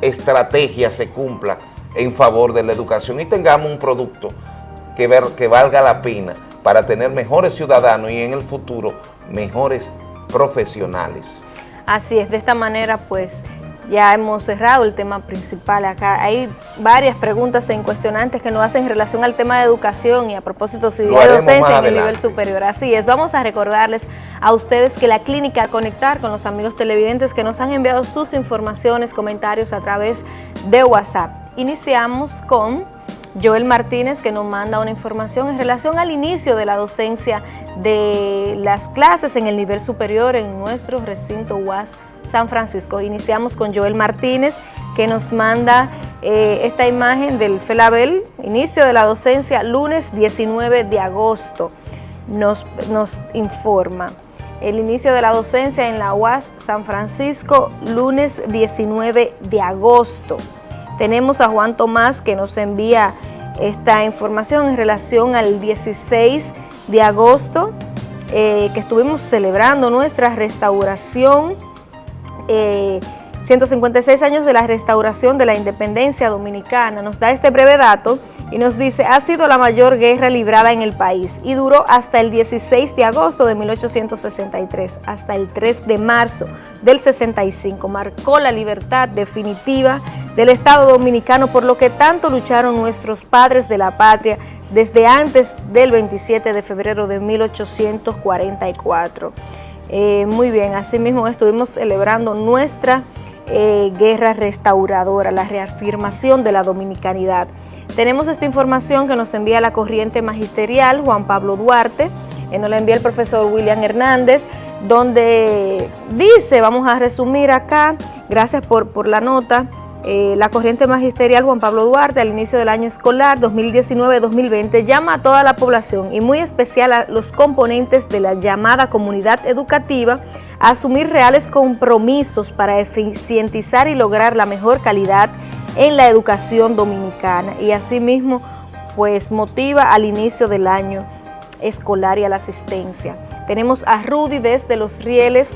estrategia se cumpla en favor de la educación y tengamos un producto que, ver, que valga la pena para tener mejores ciudadanos y en el futuro mejores profesionales. Así es, de esta manera pues ya hemos cerrado el tema principal acá. Hay varias preguntas e incuestionantes que nos hacen en relación al tema de educación y a propósito si de docencia en el nivel superior. Así es, vamos a recordarles a ustedes que la clínica Conectar con los amigos televidentes que nos han enviado sus informaciones, comentarios a través de WhatsApp. Iniciamos con Joel Martínez, que nos manda una información en relación al inicio de la docencia de las clases en el nivel superior en nuestro recinto UAS San Francisco. Iniciamos con Joel Martínez, que nos manda eh, esta imagen del FELABEL, inicio de la docencia, lunes 19 de agosto, nos, nos informa. El inicio de la docencia en la UAS San Francisco, lunes 19 de agosto. Tenemos a Juan Tomás que nos envía esta información en relación al 16 de agosto, eh, que estuvimos celebrando nuestra restauración, 156 eh, años de la restauración de la independencia dominicana. Nos da este breve dato y nos dice, ha sido la mayor guerra librada en el país y duró hasta el 16 de agosto de 1863, hasta el 3 de marzo del 65. Marcó la libertad definitiva del Estado Dominicano, por lo que tanto lucharon nuestros padres de la patria desde antes del 27 de febrero de 1844. Eh, muy bien, asimismo estuvimos celebrando nuestra eh, guerra restauradora, la reafirmación de la dominicanidad. Tenemos esta información que nos envía la corriente magisterial Juan Pablo Duarte, que nos la envía el profesor William Hernández, donde dice, vamos a resumir acá, gracias por, por la nota, eh, la corriente magisterial Juan Pablo Duarte al inicio del año escolar 2019-2020 llama a toda la población y muy especial a los componentes de la llamada comunidad educativa a asumir reales compromisos para eficientizar y lograr la mejor calidad en la educación dominicana y asimismo pues motiva al inicio del año escolar y a la asistencia. Tenemos a Rudy desde Los Rieles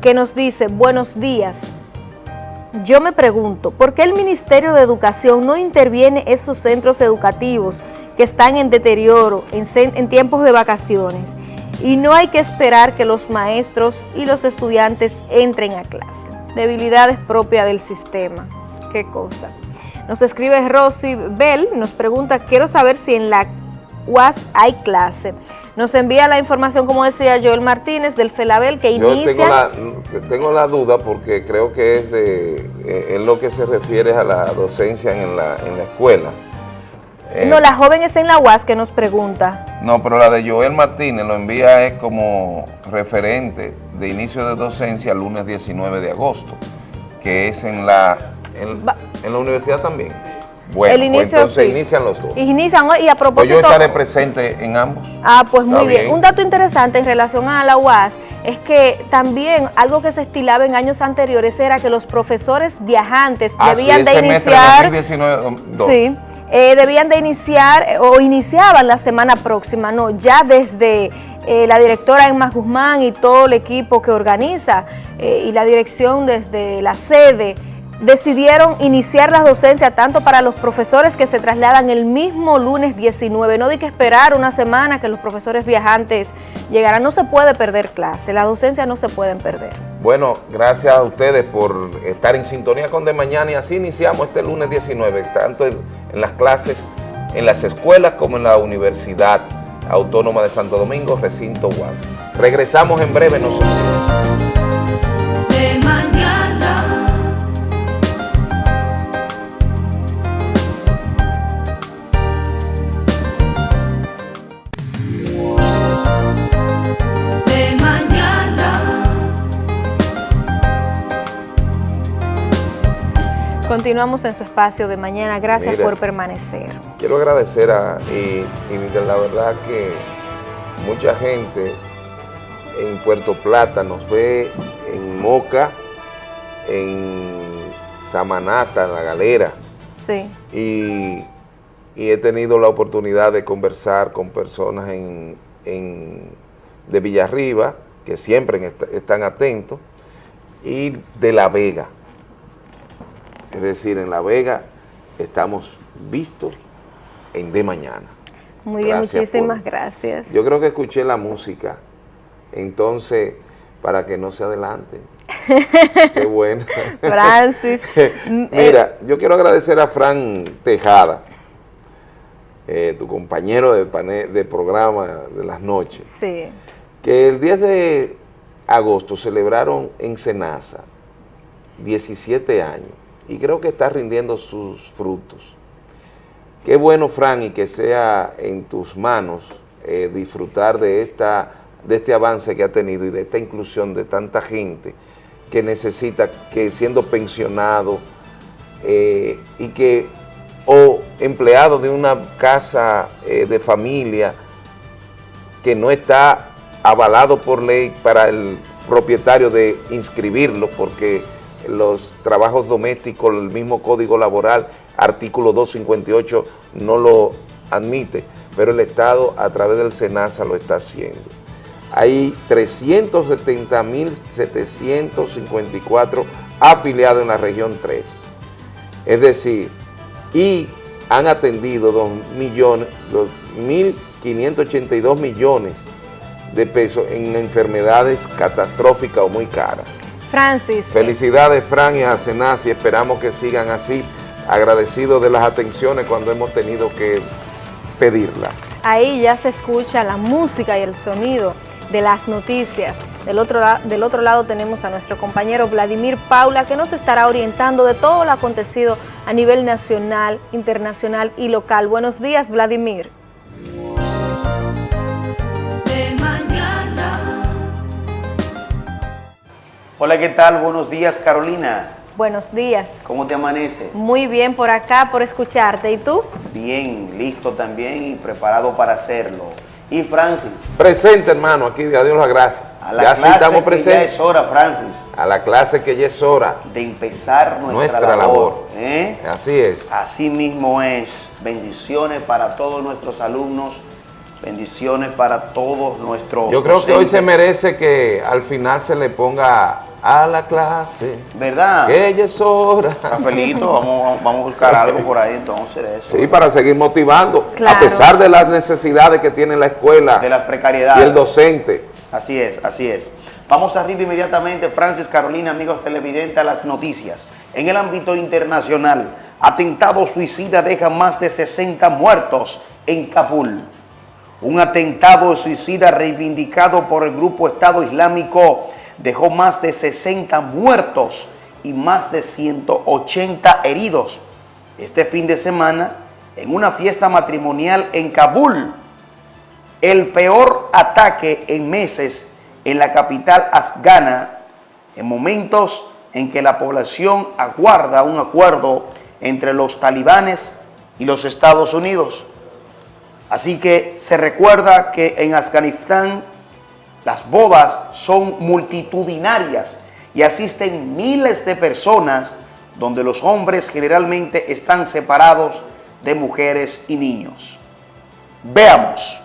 que nos dice, buenos días, yo me pregunto, ¿por qué el Ministerio de Educación no interviene esos centros educativos que están en deterioro en, tiempos de vacaciones? Y no hay que esperar que los maestros y los estudiantes entren a clase. Debilidades propias del sistema. Qué cosa. Nos escribe Rosy Bell, nos pregunta, quiero saber si en la UAS hay clase. Nos envía la información, como decía Joel Martínez, del FELABEL, que inicia... Yo tengo la, duda porque creo que es de eh, en lo que se refiere a la docencia en la, en la escuela. Eh, no, la joven es en la UAS que nos pregunta. No, pero la de Joel Martínez lo envía es como referente de inicio de docencia lunes 19 de agosto, que es en la, en, en la universidad también. Bueno, el pues inicio, entonces inician los dos. Inician y a propósito... Pues yo estaré presente en ambos. Ah, pues muy bien. Un dato interesante en relación a la UAS es que también algo que se estilaba en años anteriores era que los profesores viajantes ah, debían de iniciar... 2019, sí, eh, debían de iniciar eh, o iniciaban la semana próxima, no, ya desde... Eh, la directora Emma Guzmán y todo el equipo que organiza y la dirección desde la sede decidieron iniciar las docencias tanto para los profesores que se trasladan el mismo lunes 19. No hay que esperar una semana que los profesores viajantes llegaran. No se puede perder clase, las docencias no se pueden perder. Bueno, gracias a ustedes por estar en sintonía con De Mañana y así iniciamos este lunes 19, tanto en, las clases, en las escuelas como en la Universidad Autónoma de Santo Domingo, recinto UAS. Regresamos en breve nosotros. Continuamos en su espacio de mañana. Gracias por permanecer. Quiero agradecer a, y, la verdad que mucha gente en Puerto Plata nos ve en Moca, en Samanata, en La Galera. Sí. Y, he tenido la oportunidad de conversar con personas en, de Villarriba, que siempre están atentos, y de La Vega. Es decir, en La Vega estamos vistos en De Mañana. Muy bien, muchísimas gracias. Yo creo que escuché la música, entonces, para que no se adelante. Qué bueno. Francis. Mira, yo quiero agradecer a Fran Tejada, eh, tu compañero de, de programa de las noches. Sí. Que el 10 de agosto celebraron en Senasa 17 años y creo que está rindiendo sus frutos. Qué bueno, Fran, y que sea en tus manos eh, disfrutar de, esta, de este avance que ha tenido y de esta inclusión de tanta gente que necesita, que siendo pensionado eh, y que, o empleado de una casa eh, de familia que no está avalado por ley para el propietario de inscribirlo porque los trabajos domésticos, el mismo Código Laboral, artículo 258, no lo admite, pero el Estado a través del SENASA lo está haciendo. Hay 370.754 afiliados en la región 3. Es decir, y han atendido 2 millones, 2.582 millones de pesos en enfermedades catastróficas o muy caras. Francis. Felicidades, Fran y a Senasi, esperamos que sigan así, agradecidos de las atenciones cuando hemos tenido que pedirla. Ahí ya se escucha la música y el sonido de las noticias. Del otro, del otro lado tenemos a nuestro compañero Vladimir Paula que nos estará orientando de todo lo acontecido a nivel nacional, internacional y local. Buenos días, Vladimir. Hola, ¿qué tal? Buenos días, Carolina. Buenos días. ¿Cómo te amanece? Muy bien por acá, por escucharte. ¿Y tú? Bien, listo también y preparado para hacerlo. ¿Y Francis? Presente, hermano, aquí, a Dios las gracias. A la clase estamos que ya es hora, Francis. A la clase que ya es hora. De empezar nuestra, labor. labor. ¿eh? Así es. Así mismo es. Bendiciones para todos nuestros alumnos bendiciones para todos nuestros Yo creo que hoy se merece que al final se le ponga a la clase. ¿Verdad? Que ella es hora. Rafaelito, vamos, vamos a buscar algo por ahí entonces eso. Sí, para seguir motivando, a pesar de las necesidades que tiene la escuela. De las precariedades. Y el docente. Así es, así es. Vamos arriba inmediatamente, Francis Carolina, amigos televidentes, a las noticias. En el ámbito internacional, atentado suicida deja más de 60 muertos en Kabul. Un atentado suicida reivindicado por el grupo Estado Islámico dejó más de 60 muertos y más de 180 heridos. Este fin de semana, en una fiesta matrimonial en Kabul, el peor ataque en meses en la capital afgana, en momentos en que la población aguarda un acuerdo entre los talibanes y los Estados Unidos. Así que se recuerda que en Afganistán las bodas son multitudinarias y asisten miles de personas donde los hombres generalmente están separados de mujeres y niños. Veamos.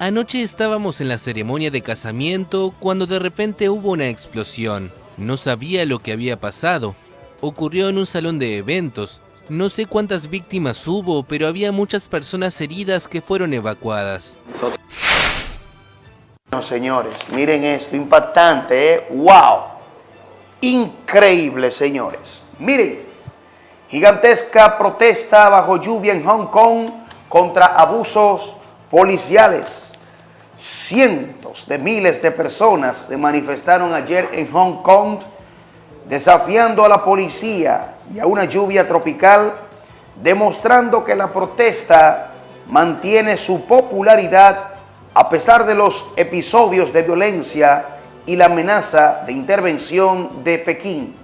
Anoche estábamos en la ceremonia de casamiento cuando de repente hubo una explosión. No sabía lo que había pasado. Ocurrió en un salón de eventos no sé cuántas víctimas hubo, pero había muchas personas heridas que fueron evacuadas. Señores, miren esto, impactante, ¿eh? ¡Wow! Increíble, señores. Miren, gigantesca protesta bajo lluvia en Hong Kong contra abusos policiales. Cientos de miles de personas se manifestaron ayer en Hong Kong desafiando a la policía y a una lluvia tropical, demostrando que la protesta mantiene su popularidad a pesar de los episodios de violencia y la amenaza de intervención de Pekín.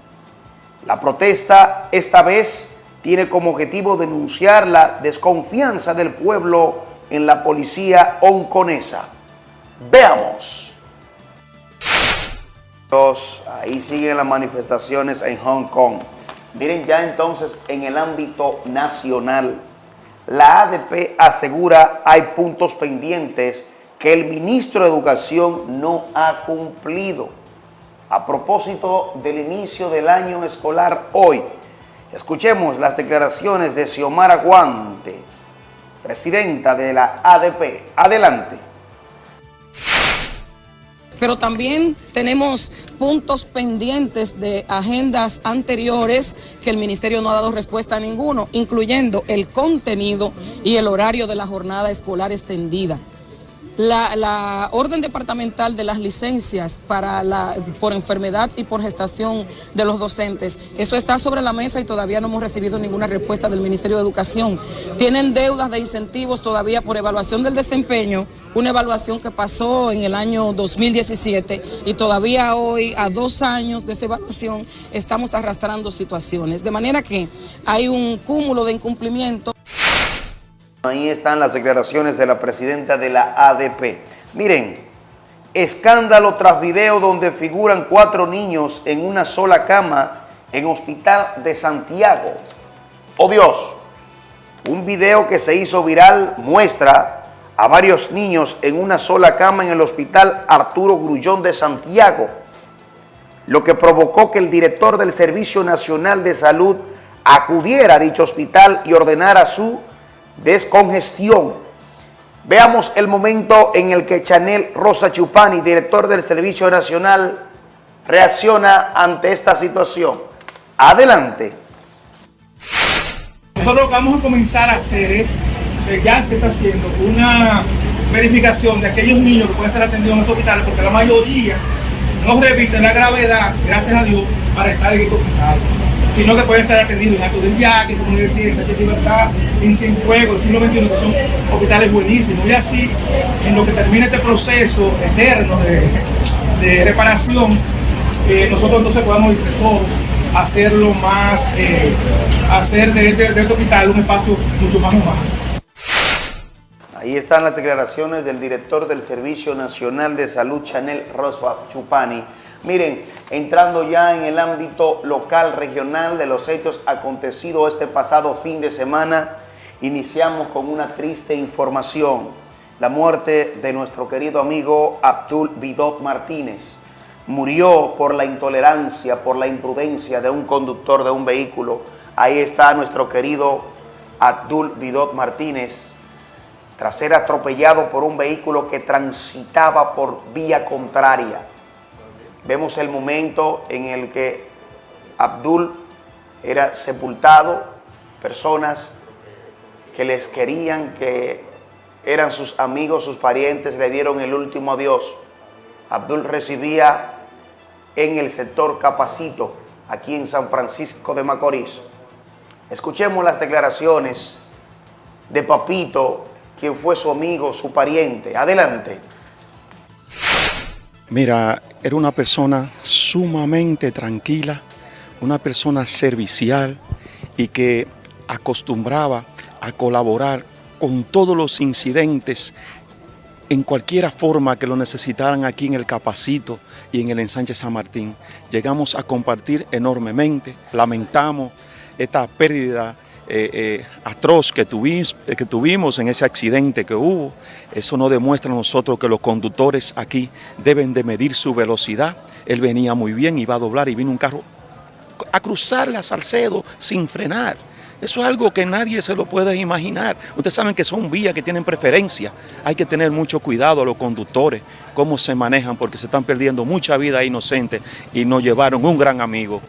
La protesta esta vez tiene como objetivo denunciar la desconfianza del pueblo en la policía hongkonesa. Veamos. Ahí siguen las manifestaciones en Hong Kong. Miren ya entonces en el ámbito nacional, la ADP asegura hay puntos pendientes que el ministro de Educación no ha cumplido. A propósito del inicio del año escolar hoy, escuchemos las declaraciones de Xiomara Guante, presidenta de la ADP. Adelante pero también tenemos puntos pendientes de agendas anteriores que el Ministerio no ha dado respuesta a ninguno, incluyendo el contenido y el horario de la jornada escolar extendida. La, orden departamental de las licencias para la, por enfermedad y por gestación de los docentes. Eso está sobre la mesa y todavía no hemos recibido ninguna respuesta del Ministerio de Educación. Tienen deudas de incentivos todavía por evaluación del desempeño, una evaluación que pasó en el año 2017 y todavía hoy, a dos años de esa evaluación, estamos arrastrando situaciones. De manera que hay un cúmulo de incumplimiento. Ahí están las declaraciones de la presidenta de la ADP. Miren, escándalo tras video donde figuran cuatro niños en una sola cama en Hospital de Santiago. ¡Oh Dios! Un video que se hizo viral muestra a varios niños en una sola cama en el Hospital Arturo Grullón de Santiago, lo que provocó que el director del Servicio Nacional de Salud acudiera a dicho hospital y ordenara su descongestión. Veamos el momento en el que Chanel Rosa Chupani, director del Servicio Nacional, reacciona ante esta situación. Adelante. Nosotros lo que vamos a comenzar a hacer es, ya se está haciendo una verificación de aquellos niños que pueden ser atendidos en estos hospitales, porque la mayoría no revisten la gravedad, gracias a Dios, para estar en estos hospitales sino que pueden ser atendidos en Acto del Yaque, como decía, en Sánchez Libertad, en Cienfuegos, en siglo XXI, que son hospitales buenísimos. Y así, en lo que termine este proceso eterno de, reparación, eh, nosotros entonces podamos entre todos hacerlo más, eh, hacer de este, de este hospital un espacio mucho más humano. Ahí están las declaraciones del director del Servicio Nacional de Salud, Chanel Roswa Chupani, Miren, entrando ya en el ámbito local, regional de los hechos acontecidos este pasado fin de semana, iniciamos con una triste información. La muerte de nuestro querido amigo Abdul Vidot Martínez. Murió por la intolerancia, por la imprudencia de un conductor de un vehículo. Ahí está nuestro querido Abdul Vidot Martínez, tras ser atropellado por un vehículo que transitaba por vía contraria Vemos el momento en el que Abdul era sepultado, personas que les querían, que eran sus amigos, sus parientes, le dieron el último adiós. Abdul recibía en el sector Capacito, aquí en San Francisco de Macorís. Escuchemos las declaraciones de Papito, quien fue su amigo, su pariente. Adelante. Mira, era una persona sumamente tranquila, una persona servicial y que acostumbraba a colaborar con todos los incidentes en cualquier forma que lo necesitaran aquí en el Capacito y en el ensanche San Martín. Llegamos a compartir enormemente, lamentamos esta pérdida eh, eh, atroz que tuvimos, que tuvimos en ese accidente que hubo. Eso nos demuestra a nosotros que los conductores aquí deben de medir su velocidad. Él venía muy bien, iba a doblar y vino un carro a cruzarle a Salcedo sin frenar. Eso es algo que nadie se lo puede imaginar. Ustedes saben que son vías que tienen preferencia. Hay que tener mucho cuidado a los conductores, cómo se manejan, porque se están perdiendo mucha vida inocente y nos llevaron un gran amigo.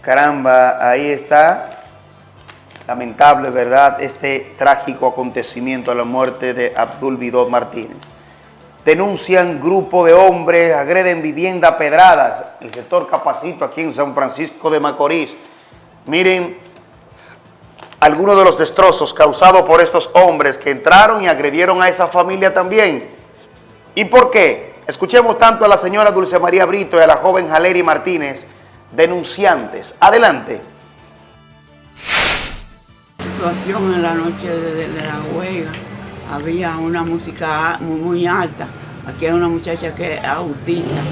Caramba, ahí está Lamentable, ¿verdad?, este trágico acontecimiento, la muerte de Abdul Vidot Martínez. Denuncian grupo de hombres, agreden vivienda pedradas, el sector Capacito aquí en San Francisco de Macorís. Miren algunos de los destrozos causados por estos hombres que entraron y agredieron a esa familia también. ¿Y por qué? Escuchemos tanto a la señora Dulce María Brito y a la joven Jaleri Martínez, denunciantes. Adelante en la noche de, la huelga. Había una música muy, alta. Aquí hay una muchacha que es autista,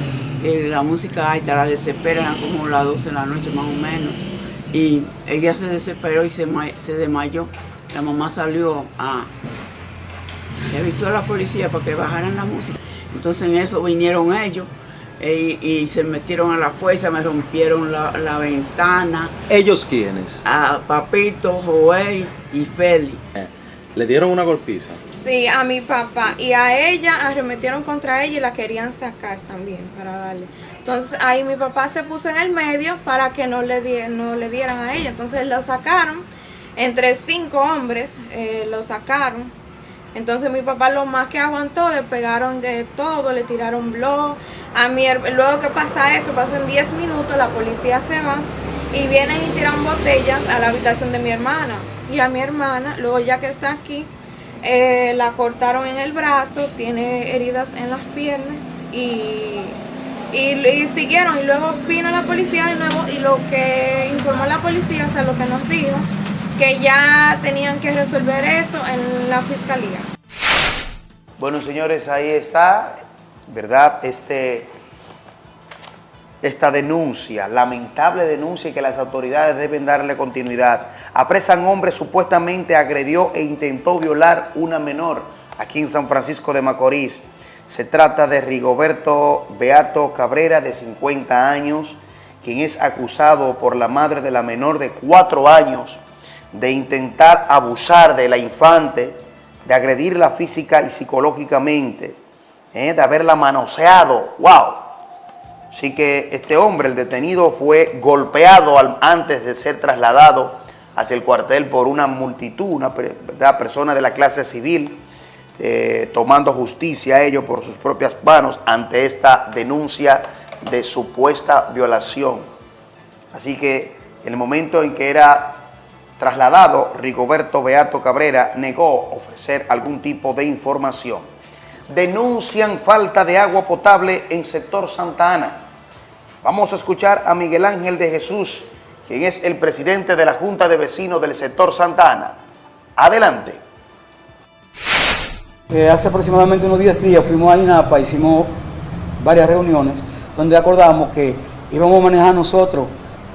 que la música alta la desespera como las 12 de la noche más o menos. Y ella se desesperó y se, se desmayó. La mamá salió a... Le avisó a la policía para que bajaran la música. Entonces en eso vinieron ellos y, se metieron a la fuerza, me rompieron la, ventana. ¿Ellos quiénes? A Papito, Joel y Feli. ¿Le dieron una golpiza? Sí, a mi papá. Y a ella arremetieron contra ella y la querían sacar también para darle. Entonces ahí mi papá se puso en el medio para que no le, no le dieran a ella. Entonces lo sacaron. Entre cinco hombres eh, lo sacaron Entonces mi papá lo más que aguantó, le pegaron de todo, le tiraron blog. A mi, luego que pasa eso, pasan 10 minutos, la policía se va y vienen y tiran botellas a la habitación de mi hermana. Y a mi hermana, luego ya que está aquí, eh, la cortaron en el brazo, tiene heridas en las piernas y, y, siguieron. Y luego vino la policía de nuevo y lo que informó la policía, o sea, lo que nos dijo, que ya tenían que resolver eso en la fiscalía. Bueno, señores, ahí está, ¿verdad? Este, esta denuncia, lamentable denuncia y que las autoridades deben darle continuidad. Apresan hombre supuestamente agredió e intentó violar una menor aquí en San Francisco de Macorís. Se trata de Rigoberto Beato Cabrera, de 50 años, quien es acusado por la madre de la menor de 4 años de intentar abusar de la infante, de agredirla física y psicológicamente, ¿eh? de haberla manoseado. ¡Wow! Así que este hombre, el detenido, fue golpeado antes de ser trasladado hacia el cuartel por una multitud, una persona de la clase civil, eh, tomando justicia a ellos por sus propias manos ante esta denuncia de supuesta violación. Así que en el momento en que era trasladado, Rigoberto Beato Cabrera negó ofrecer algún tipo de información. Denuncian falta de agua potable en sector Santa Ana. Vamos a escuchar a Miguel Ángel de Jesús, quien es el presidente de la Junta de Vecinos del sector Santa Ana. Adelante. Eh, hace aproximadamente unos 10 días fuimos a INAPA, hicimos varias reuniones donde acordamos que íbamos a manejar nosotros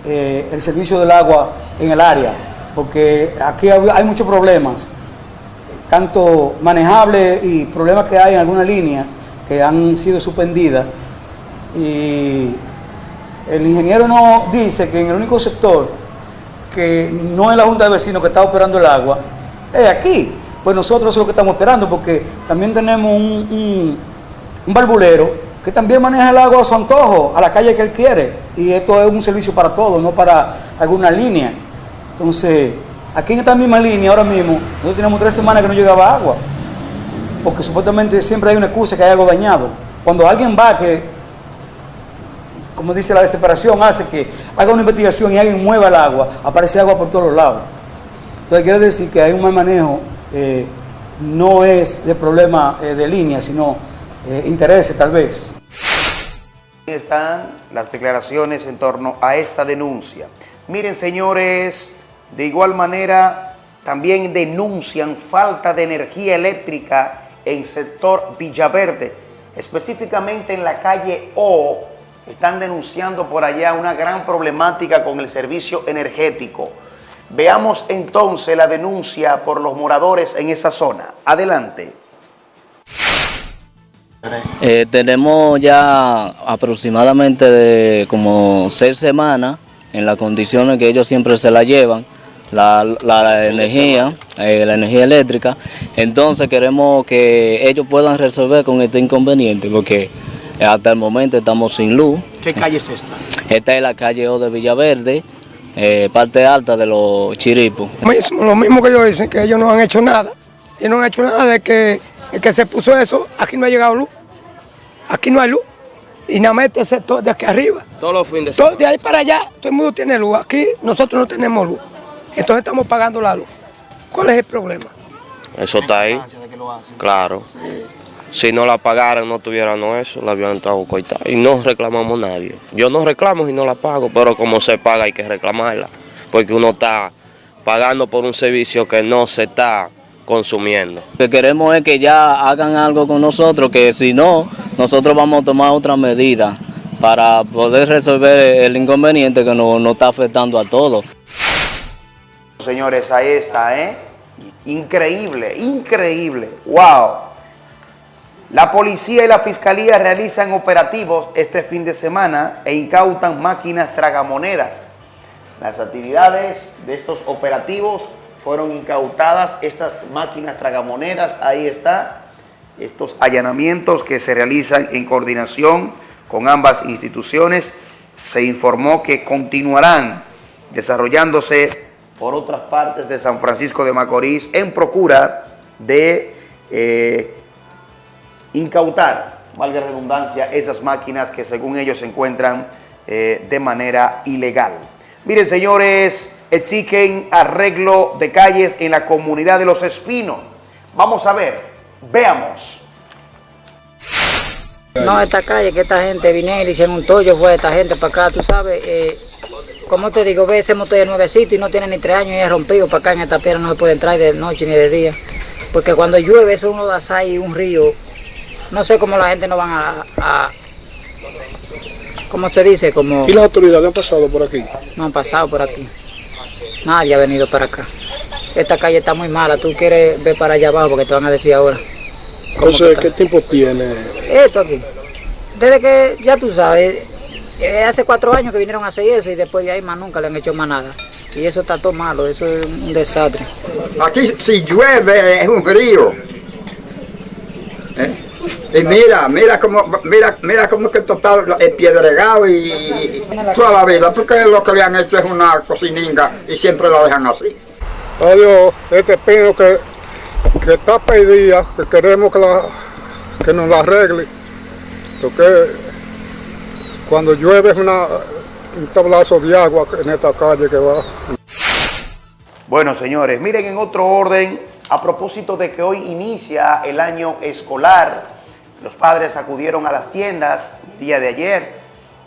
eh, el servicio del agua en el área porque aquí hay muchos problemas, tanto manejables y problemas que hay en algunas líneas que han sido suspendidas. Y el ingeniero nos dice que en el único sector que no es la Junta de Vecinos que está operando el agua, es aquí. Pues nosotros es lo que estamos esperando, porque también tenemos un, un, barbulero que también maneja el agua a su antojo, a la calle que él quiere. Y esto es un servicio para todos, no para alguna línea. Entonces, aquí en esta misma línea, ahora mismo, nosotros tenemos tres semanas que no llegaba agua, porque supuestamente siempre hay una excusa que hay algo dañado. Cuando alguien va que, como dice la desesperación, hace que haga una investigación y alguien mueva el agua, aparece agua por todos los lados. Entonces, quiere decir que hay un mal manejo, eh, no es de problema eh, de línea, sino eh, intereses tal vez. Están las declaraciones en torno a esta denuncia. Miren, señores, de igual manera, también denuncian falta de energía eléctrica en sector Villaverde, específicamente en la calle O, están denunciando por allá una gran problemática con el servicio energético. Veamos entonces la denuncia por los moradores en esa zona. Adelante. Eh, tenemos ya aproximadamente de como seis semanas en las condiciones que ellos siempre se la llevan la, energía, eh, la energía eléctrica. Entonces queremos que ellos puedan resolver con este inconveniente porque hasta el momento estamos sin luz. ¿Qué calle es esta? Esta es la calle O de Villaverde, eh, parte alta de los chiripos. Lo mismo que ellos dicen, que ellos no han hecho nada. Y no han hecho nada de que el que se puso eso, aquí no ha llegado luz. Aquí no hay luz. Y nada más este sector de aquí arriba. Todos los fines de semana. De ahí para allá, todo el mundo tiene luz. Aquí nosotros no tenemos luz. Entonces estamos pagando la luz. ¿Cuál es el problema? Eso está ahí. Claro. Si no la pagaran, no tuvieran eso, la habían estado coitada. Y no reclamamos nadie. Yo no reclamo y no la pago, pero como se paga hay que reclamarla. Porque uno está pagando por un servicio que no se está consumiendo. Lo que queremos es que ya hagan algo con nosotros, que si no, nosotros vamos a tomar otra medida para poder resolver el inconveniente que nos, nos está afectando a todos. Señores, ahí está, ¿eh? Increíble, increíble. ¡Wow! La policía y la fiscalía realizan operativos este fin de semana e incautan máquinas tragamonedas. Las actividades de estos operativos fueron incautadas estas máquinas tragamonedas. Ahí está, estos allanamientos que se realizan en coordinación con ambas instituciones. Se informó que continuarán desarrollándose por otras partes de San Francisco de Macorís en procura de eh, incautar, valga redundancia, esas máquinas que según ellos se encuentran eh, de manera ilegal. Miren, señores, exigen arreglo de calles en la comunidad de Los Espinos. Vamos a ver, veamos. No, esta calle, que esta gente vinieron y hicieron un tollo, fue esta gente para acá, tú sabes, eh, como te digo, ve ese motor de nuevecito y no tiene ni tres años y es rompido para acá en esta piedra, no se puede entrar de noche ni de día. Porque cuando llueve eso uno da y un río, no sé cómo la gente no van a, a ¿cómo se dice? Como, ¿Y las autoridades han pasado por aquí? No han pasado por aquí. Nadie ha venido para acá. Esta calle está muy mala, tú quieres ver para allá abajo porque te van a decir ahora. Entonces, ¿qué tiempo tiene? Esto aquí. Desde que, ya tú sabes, eh, hace cuatro años que vinieron a hacer eso y después de ahí más nunca le han hecho más nada. Y eso está todo malo, eso es un desastre. Aquí si llueve es un río. ¿Eh? Y mira, mira cómo, mira, mira cómo que esto está piedregado y, toda la vida, porque lo que le han hecho es una cocininga y siempre la dejan así. Adiós, este pino que, que está pedida, que queremos que, la, que nos la arregle, porque cuando llueve es un tablazo de agua en esta calle que va. Bueno, señores, miren en otro orden, a propósito de que hoy inicia el año escolar, los padres acudieron a las tiendas el día de ayer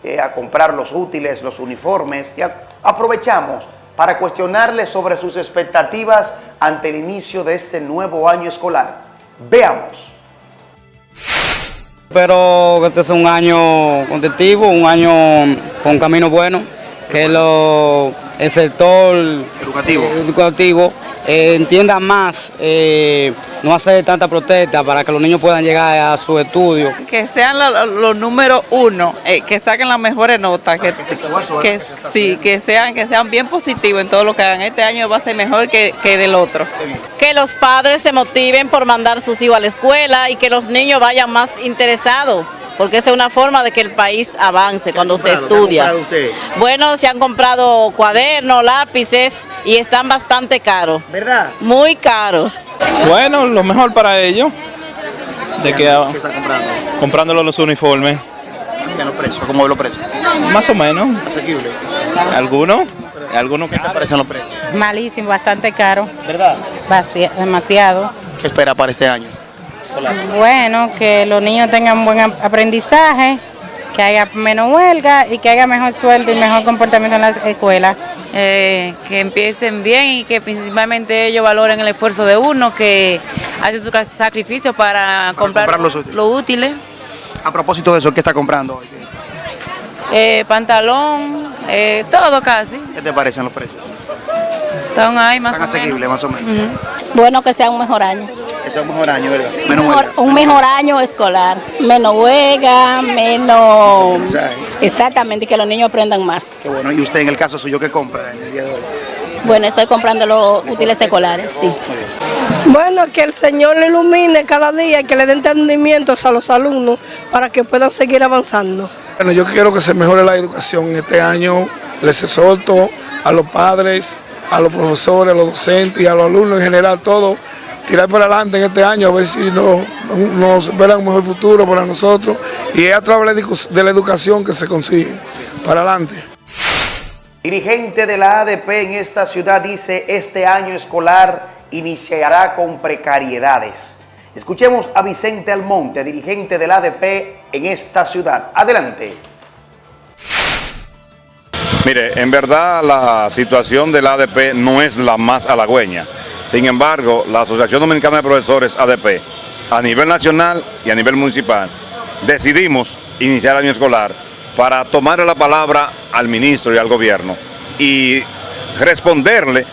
eh, a comprar los útiles, los uniformes y aprovechamos para cuestionarles sobre sus expectativas ante el inicio de este nuevo año escolar. Veamos. Pero este es un año contentivo, un año con camino bueno, que lo, el sector educativo, educativo eh, entienda más, eh, no hacer tanta protesta para que los niños puedan llegar a su estudio. Que sean los números uno, eh, que saquen las mejores notas, que, que, sí, que sean, que sean bien positivos en todo lo que hagan. Este año va a ser mejor que, que del otro. Que los padres se motiven por mandar sus hijos a la escuela y que los niños vayan más interesados porque esa es una forma de que el país avance cuando se estudia. Bueno, se han comprado cuadernos, lápices y están bastante caros. ¿Verdad? Muy caros. Bueno, lo mejor para ellos. De que, ¿Qué están comprando? Comprándolo los uniformes. los precios? ¿Cómo ven los precios? Más o menos. ¿Asequible? ¿Algunos? ¿Algunos ¿Qué te parecen los precios? Malísimo, bastante caro. ¿Verdad? demasiado. ¿Qué espera para este año escolar? Bueno, que los niños tengan buen aprendizaje, que haya menos huelga y que haya mejor sueldo y mejor comportamiento en las escuelas. Eh, que empiecen bien y que principalmente ellos valoren el esfuerzo de uno, que hace su sacrificio para, comprar, los útiles. A propósito de eso, ¿qué está comprando hoy? Eh, pantalón, eh, todo casi. ¿Qué te parecen los precios? Están ahí más Están o menos. asequibles, más o menos. Bueno, que sea un mejor año. Sea un mejor año, ¿verdad? Un mejor, un mejor año escolar. Menos huelga, menos... Exactamente, que los niños aprendan más. Qué bueno. ¿Y usted en el caso suyo qué compra en el día de hoy? Bueno, estoy comprando los útiles escolares, sí. Bueno, que el Señor le ilumine cada día y que le dé entendimientos a los alumnos para que puedan seguir avanzando. Bueno, yo quiero que se mejore la educación este año. Les exhorto a los padres, a los profesores, a los docentes y a los alumnos en general, todos, tirar para adelante en este año, a ver si nos, nos verá un mejor futuro para nosotros. Y es a través de la educación que se consigue. Para adelante. Dirigente de la ADP en esta ciudad dice, este año escolar iniciará con precariedades. Escuchemos a Vicente Almonte, dirigente de la ADP en esta ciudad. Adelante. Mire, en verdad la situación del ADP no es la más halagüeña. Sin embargo, la Asociación Dominicana de Profesores ADP, a nivel nacional y a nivel municipal, decidimos iniciar el año escolar para tomarle la palabra al ministro y al gobierno y responderle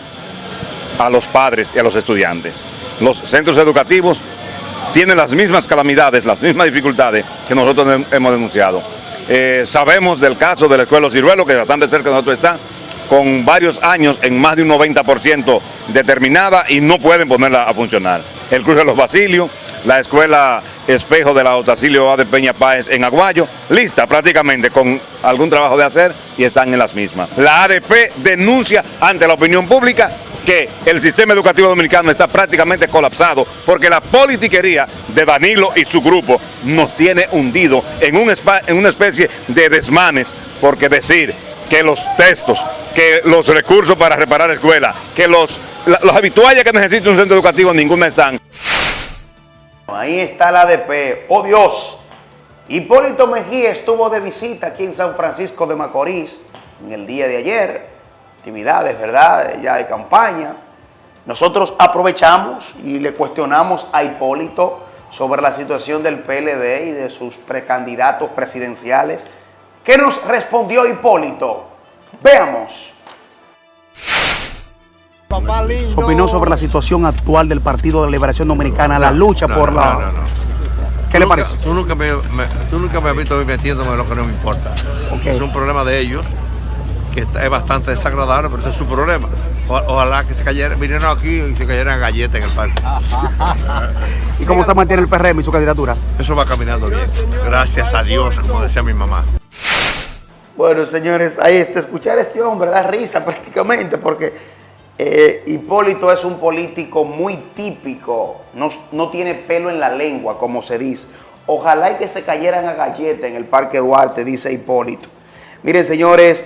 a los padres y a los estudiantes. Los centros educativos tienen las mismas calamidades, las mismas dificultades que nosotros hemos denunciado. Eh, sabemos del caso de la Escuela Los Ciruelos, que bastante cerca de nosotros está, con varios años en más de un 90% determinada y no pueden ponerla a funcionar. El Cruz de los Basilios, la Escuela Espejo de la Otacilio A de Peña Páez en Aguayo, lista prácticamente con algún trabajo de hacer y están en las mismas. La ADP denuncia ante la opinión pública que el sistema educativo dominicano está prácticamente colapsado porque la politiquería de Danilo y su grupo nos tiene hundido en, en una especie de desmanes, porque decir que los textos, que los recursos para reparar escuelas, que los, los habituales que necesita un centro educativo, ninguna están. Ahí está la ADP. ¡Oh Dios! Hipólito Mejía estuvo de visita aquí en San Francisco de Macorís en el día de ayer. Actividades, ¿verdad? Ya de campaña. Nosotros aprovechamos y le cuestionamos a Hipólito sobre la situación del PLD y de sus precandidatos presidenciales. ¿Qué nos respondió Hipólito? Veamos. Opinó sobre la situación actual del Partido de Liberación Dominicana, la lucha por la... No, no, no. ¿Qué le parece? Tú nunca, me, me- tú nunca me has visto metiéndome en lo que no me importa. Es un problema de ellos, que está- es bastante desagradable, pero ese es su problema. O- ojalá que se cayeran, vinieron aquí y se cayeran galletas en el parque. ¿Y cómo se mantiene el PRM y su candidatura? Eso va caminando bien. Gracias a Dios, como decía mi mamá. Bueno, señores, ahí está, escuchar a este hombre da risa prácticamente porque eh, Hipólito es un político muy típico, no, no tiene pelo en la lengua, como se dice. Ojalá y que se cayeran a galleta en el Parque Duarte, dice Hipólito. Miren, señores,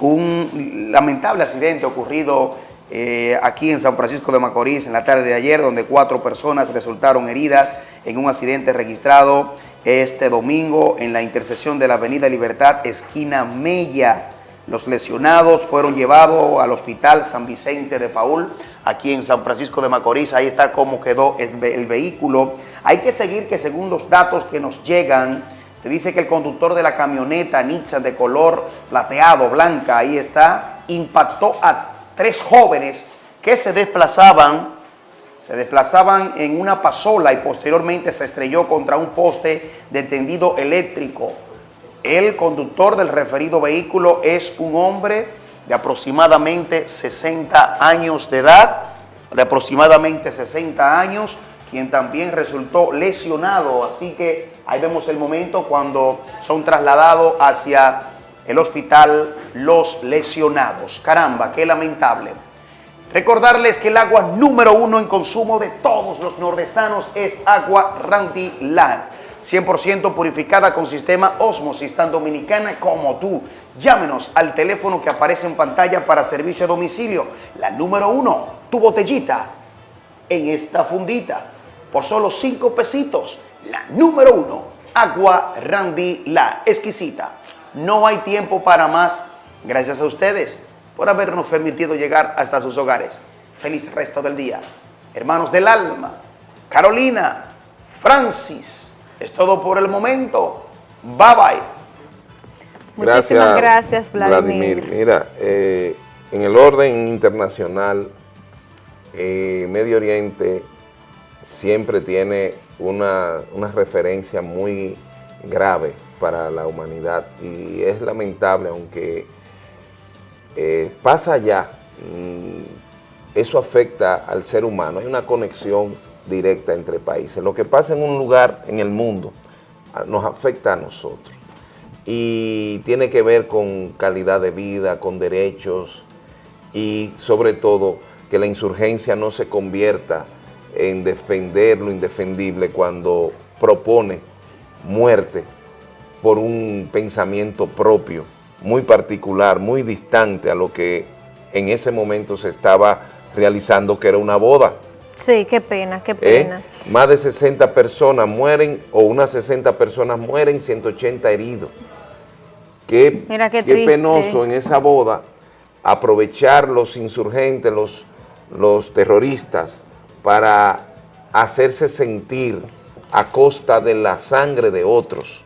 un lamentable accidente ocurrido eh, aquí en San Francisco de Macorís en la tarde de ayer, donde cuatro personas resultaron heridas en un accidente registrado este domingo en la intersección de la Avenida Libertad, esquina Mella. Los lesionados fueron llevados al Hospital San Vicente de Paul, aquí en San Francisco de Macorís. Ahí está cómo quedó el, ve- el vehículo. Hay que seguir que según los datos que nos llegan, se dice que el conductor de la camioneta Nissan de color plateado, blanca, ahí está, impactó a tres jóvenes que se desplazaban, se desplazaban en una pasola y posteriormente se estrelló contra un poste de tendido eléctrico. El conductor del referido vehículo es un hombre de aproximadamente 60 años de edad, de aproximadamente 60 años, quien también resultó lesionado. Así que ahí vemos el momento cuando son trasladados hacia el hospital los lesionados. Caramba, qué lamentable. Recordarles que el agua número uno en consumo de todos los nordestanos es agua Randy Land. 100% purificada con sistema Osmosis, tan dominicana como tú. Llámenos al teléfono que aparece en pantalla para servicio a domicilio. La número uno, tu botellita en esta fundita. Por solo 5 pesitos. La número uno, agua Randy La, exquisita. No hay tiempo para más. Gracias a ustedes por habernos permitido llegar hasta sus hogares. Feliz resto del día. Hermanos del alma, Carolina, Francis, es todo por el momento. Bye bye. Muchísimas gracias, Vladimir. Mira, eh, en el orden internacional, eh, Medio Oriente siempre tiene una, una referencia muy grave para la humanidad y es lamentable, aunque eh, pasa allá, mm, eso afecta al ser humano, hay una conexión directa entre países. Lo que pasa en un lugar en el mundo ah, nos afecta a nosotros y tiene que ver con calidad de vida, con derechos y sobre todo que la insurgencia no se convierta en defender lo indefendible cuando propone muerte por un pensamiento propio, muy particular, muy distante a lo que en ese momento se estaba realizando, que era una boda. Sí, qué pena, qué ¿eh? pena. Más de 60 personas mueren, o unas 60 personas mueren, 180 heridos. Qué, Mira qué penoso en esa boda aprovechar los insurgentes, los, los terroristas, para hacerse sentir a costa de la sangre de otros,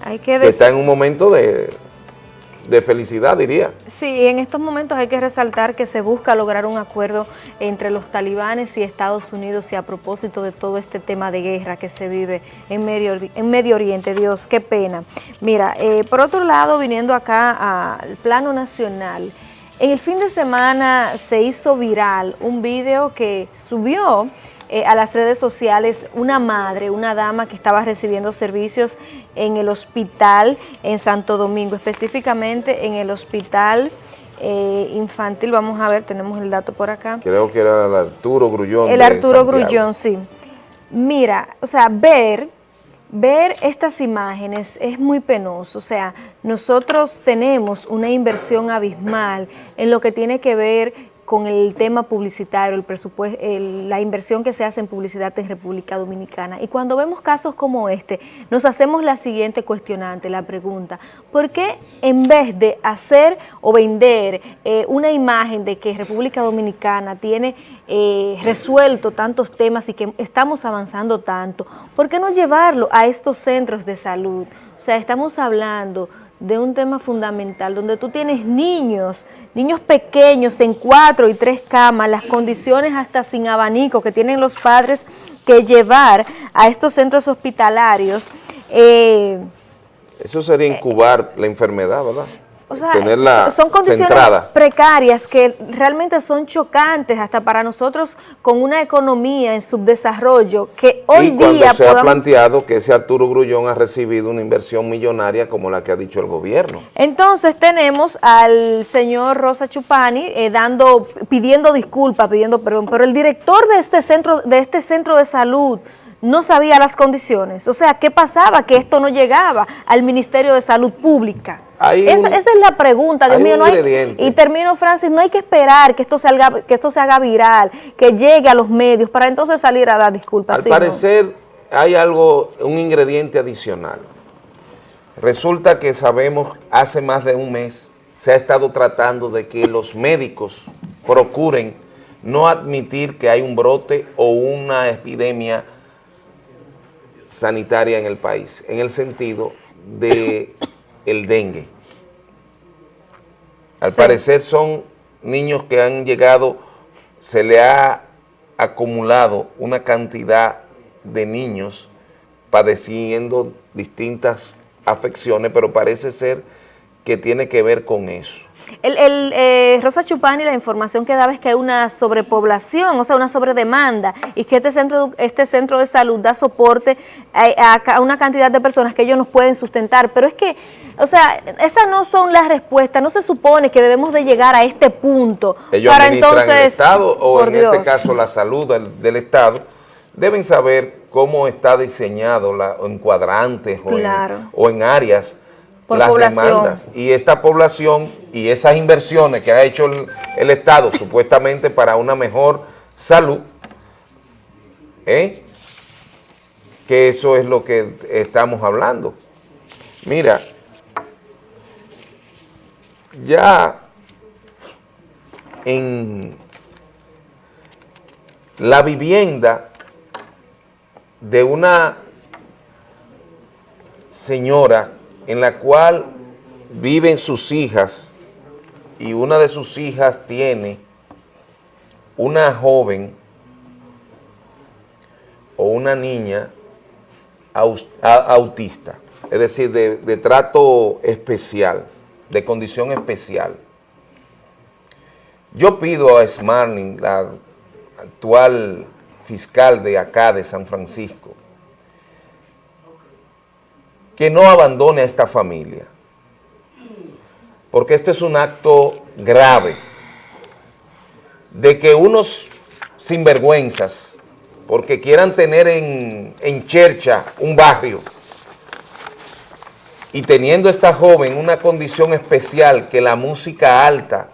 Hay que que está en un momento de, de felicidad, diría. Sí, en estos momentos hay que resaltar que se busca lograr un acuerdo entre los talibanes y Estados Unidos y a propósito de todo este tema de guerra que se vive en Medio, en Medio Oriente. Dios, qué pena. Mira, eh, por otro lado, viniendo acá al plano nacional, en el fin de semana se hizo viral un video que subió eh, a las redes sociales una madre, una dama que estaba recibiendo servicios en el hospital en Santo Domingo, específicamente en el hospital eh, infantil, vamos a ver, tenemos el dato por acá. Creo que era el Arturo Grullón. El Arturo Grullón, sí. Mira, o sea, ver, ver estas imágenes es muy penoso, o sea, nosotros tenemos una inversión abismal en lo que tiene que ver con el tema publicitario, el presupuesto, la inversión que se hace en publicidad en República Dominicana. Y cuando vemos casos como este, nos hacemos la siguiente cuestionante, la pregunta, ¿por qué en vez de hacer o vender eh, una imagen de que República Dominicana tiene eh, resuelto tantos temas y que estamos avanzando tanto, ¿por qué no llevarlo a estos centros de salud? O sea, estamos hablando de un tema fundamental, donde tú tienes niños, niños pequeños en cuatro y tres camas, las condiciones hasta sin abanico que tienen los padres que llevar a estos centros hospitalarios. Eh, Eso sería incubar la enfermedad, ¿verdad? O sea, son condiciones precarias que realmente son chocantes hasta para nosotros con una economía en subdesarrollo que hoy y día se ha planteado que ese Arturo Grullón ha recibido una inversión millonaria como la que ha dicho el gobierno. Entonces tenemos al señor Rosa Chupani eh, dando, pidiendo disculpas, pidiendo perdón, pero el director de este centro de este centro de salud no sabía las condiciones. O sea, ¿qué pasaba? Que esto no llegaba al Ministerio de Salud Pública. Esa, es la pregunta, Dios mío. No hay, y termino, Francis, no hay que esperar que esto, salga, que esto se haga viral, que llegue a los medios, para entonces salir a dar disculpas. Al parecer hay algo, un ingrediente adicional. Resulta que sabemos, hace más de un mes, se ha estado tratando de que los médicos procuren no admitir que hay un brote o una epidemia sanitaria en el país, en el sentido de el dengue. Al parecer son niños que han llegado, se le ha acumulado una cantidad de niños padeciendo distintas afecciones, pero parece ser que tiene que ver con eso. El, el eh, Rosa Chupani, la información que daba es que hay una sobrepoblación, o sea, una sobredemanda, y que este centro, este centro de salud da soporte a, una cantidad de personas que ellos nos pueden sustentar. Pero es que, o sea, esas no son las respuestas, no se supone que debemos de llegar a este punto. Ellos para entonces, el Estado, o en este caso la salud del, Estado, deben saber cómo está diseñado la, en cuadrantes o en áreas las demandas. Y esta población y esas inversiones que ha hecho el, Estado supuestamente para una mejor salud, ¿eh? que eso es lo que estamos hablando. Mira, ya en la vivienda de una señora en la cual viven sus hijas y una de sus hijas tiene una joven o una niña autista, es decir, de, trato especial, de condición especial. Yo pido a Smarling, la actual fiscal de acá de San Francisco, que no abandone a esta familia, porque esto es un acto grave de que unos sinvergüenzas, porque quieran tener en, en Chercha un barrio, y teniendo esta joven una condición especial que la música alta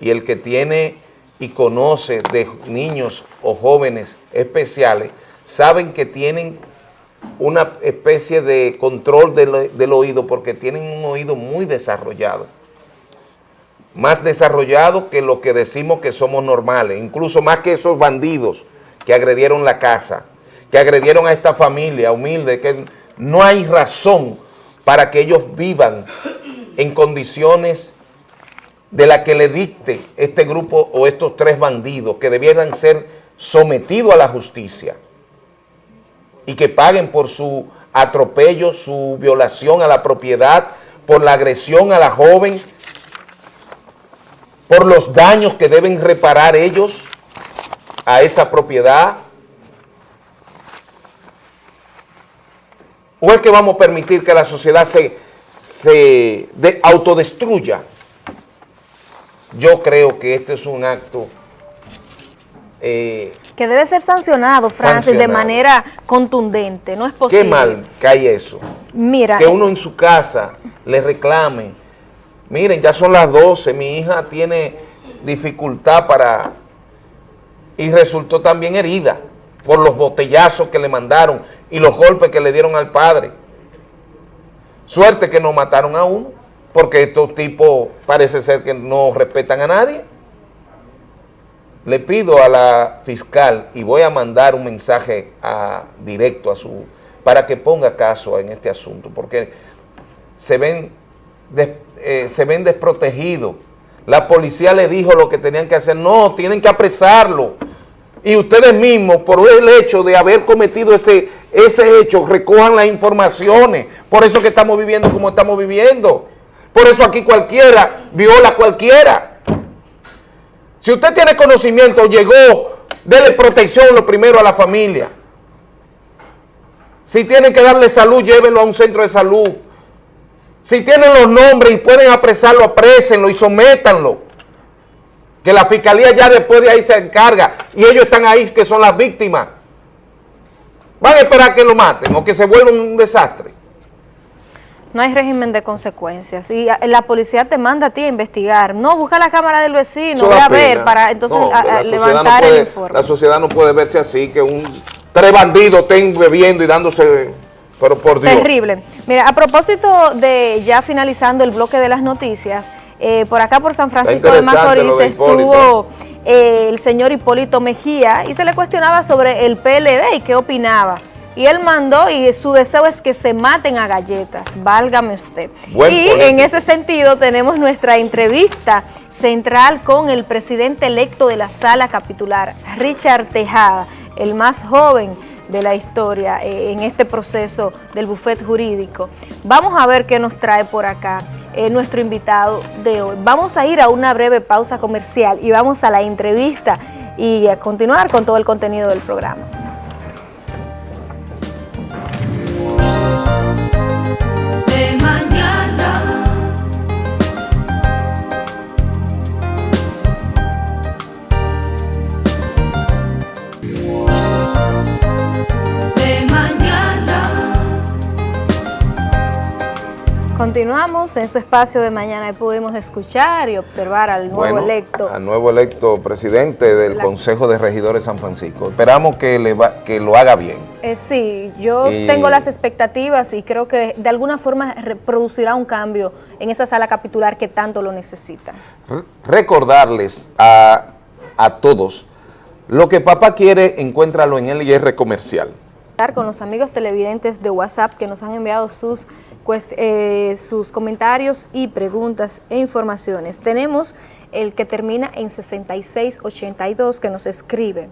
y el que tiene y conoce de niños o jóvenes especiales, saben que tienen una especie de control del, oído porque tienen un oído muy desarrollado. Más desarrollado que lo que decimos que somos normales, incluso más que esos bandidos que agredieron la casa, que agredieron a esta familia humilde, que no hay razón para que ellos vivan en condiciones de la que le dicte este grupo o estos tres bandidos que debieran ser sometidos a la justicia y que paguen por su atropello, su violación a la propiedad, por la agresión a la joven, por los daños que deben reparar ellos a esa propiedad. ¿O es que vamos a permitir que la sociedad se, se autodestruya yo creo que este es un acto eh, que debe ser sancionado, Francis, de manera contundente, no es posible. Qué mal que hay eso. Mira. Que uno en su casa le reclame, miren, ya son las 12, mi hija tiene dificultad para... Y resultó también herida por los botellazos que le mandaron y los golpes que le dieron al padre. Suerte que no mataron a uno, porque estos tipos parece ser que no respetan a nadie. Le pido a la fiscal y voy a mandar un mensaje directo a su para que ponga caso en este asunto, porque se ven, eh, se ven desprotegidos. La policía le dijo lo que tenían que hacer. No, tienen que apresarlo. Y ustedes mismos, por el hecho de haber cometido ese, ese hecho, recojan las informaciones. Por eso que estamos viviendo como estamos viviendo. Por eso aquí cualquiera viola cualquiera. Si usted tiene conocimiento, llegó, déle protección lo primero a la familia. Si tienen que darle salud, llévenlo a un centro de salud. Si tienen los nombres y pueden apresarlo, aprésenlo y sométanlo. Que la fiscalía ya después de ahí se encarga y ellos están ahí que son las víctimas. ¿Van a esperar que lo maten o que se vuelva un desastre? No hay régimen de consecuencias. Y la policía te manda a ti a investigar. No, busca la cámara del vecino, voy a ver para entonces levantar el informe. La sociedad no puede verse así, que un tres bandidos estén bebiendo y dándose pero por Dios. Terrible. Mira, a propósito de ya finalizando el bloque de las noticias, eh, por acá por San Francisco de Macorís estuvo eh, el señor Hipólito Mejía y se le cuestionaba sobre el PLD y qué opinaba. Y él mandó y su deseo es que se maten a galletas, válgame usted. y en ese sentido tenemos nuestra entrevista central con el presidente electo de la sala capitular, Richard Tejada, el más joven de la historia eh, en este proceso del bufet jurídico. Vamos a ver qué nos trae por acá eh, nuestro invitado de hoy. Vamos a ir a una breve pausa comercial y vamos a la entrevista y a continuar con todo el contenido del programa. Continuamos en su espacio de mañana y pudimos escuchar y observar al nuevo electo. Al nuevo electo presidente del Consejo de Regidores San Francisco. Esperamos que, le que lo haga bien. Eh, sí, yo tengo las expectativas y creo que de alguna forma producirá un cambio en esa sala capitular que tanto lo necesita. Recordarles a, a todos, lo que papá quiere, encuéntralo en el IR comercial con los amigos televidentes de WhatsApp que nos han enviado sus, eh, sus comentarios y preguntas e informaciones. Tenemos el que termina en 6682 que nos escribe.